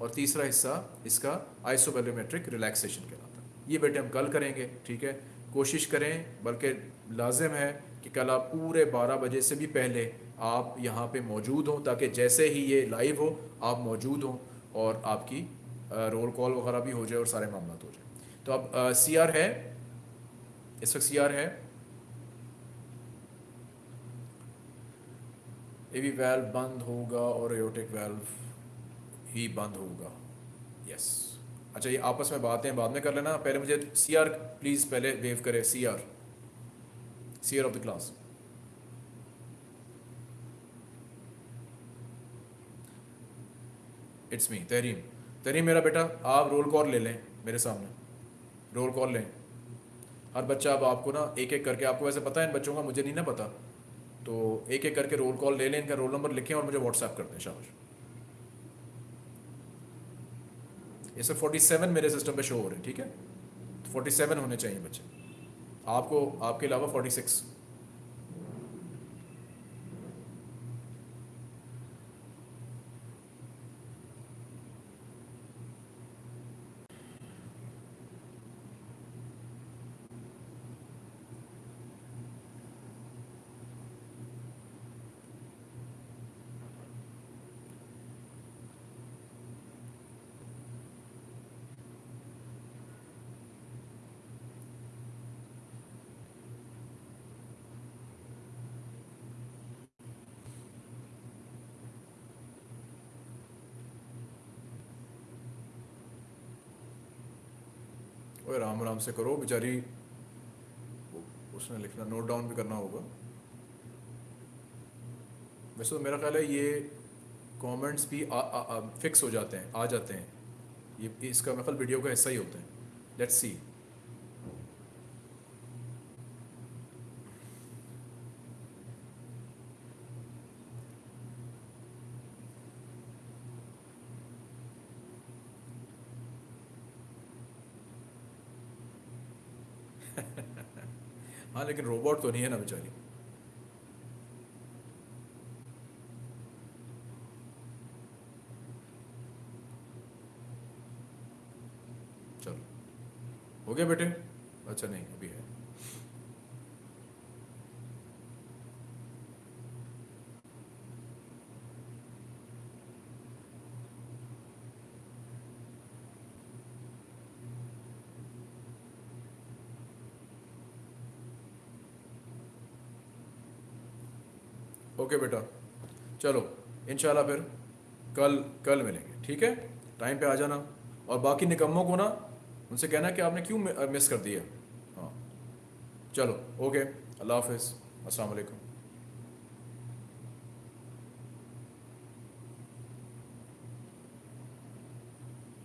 और तीसरा हिस्सा इसका आइसोबेलोमेट्रिक रिलैक्सेशन कहलाता है। ये बेटे हम कल करेंगे, ठीक है? कोशिश करें, बल्कि लाजिम है कि कल आप पूरे बारह बजे से भी पहले आप यहाँ पे मौजूद हों, ताकि जैसे ही ये लाइव हो, आप मौजूद हों और आपकी रोल कॉल वगैरह भी हो जाए और सारे मामला हो जाए। तो अब सी आर है। इस वक्त सी आर है। एवी वेल्व बंद होगा और एयोटिक वेल्व ही बंद होगा। यस अच्छा ये आपस में बातें बाद में कर लेना। पहले मुझे सी आर प्लीज़ पहले वेव करे। C R seer of the class. It's me Tahreem Tahreem मेरा बेटा, आप रोल कॉल ले लें मेरे सामने। रोल कॉल लें। हर बच्चा अब आपको ना एक एक करके, आपको वैसे पता है इन बच्चों का, मुझे नहीं ना पता। तो एक एक करके रोल कॉल ले लें, इनका रोल नंबर लिखें और मुझे व्हाट्सएप कर दें, शाबाश। ये सर फोर्टी सेवन मेरे सिस्टम पे शो हो रहे हैं, ठीक है? फोर्टी सेवन होने चाहिए बच्चे। आपको आपके अलावा 46 ओए आराम आराम से करो बेचारी। उसने लिखना नोट डाउन भी करना होगा। वैसे तो मेरा ख्याल है ये कमेंट्स भी आ, आ, आ, फिक्स हो जाते हैं आ जाते हैं। ये इसका मेरा वीडियो का हिस्सा ही होता है। लेट्स सी हाँ लेकिन रोबोट तो नहीं है ना बेचारी। चलो। हो गया बेटे? अच्छा नहीं, अभी है। ओके बेटा। चलो इनशाला फिर कल कल मिलेंगे, ठीक है? टाइम पे आ जाना। और बाकी निकम्मों को ना, उनसे कहना कि आपने क्यों मिस कर दिया? हाँ। चलो, ओके, अल्लाह हाफिज़। अस्सलाम वालेकुम।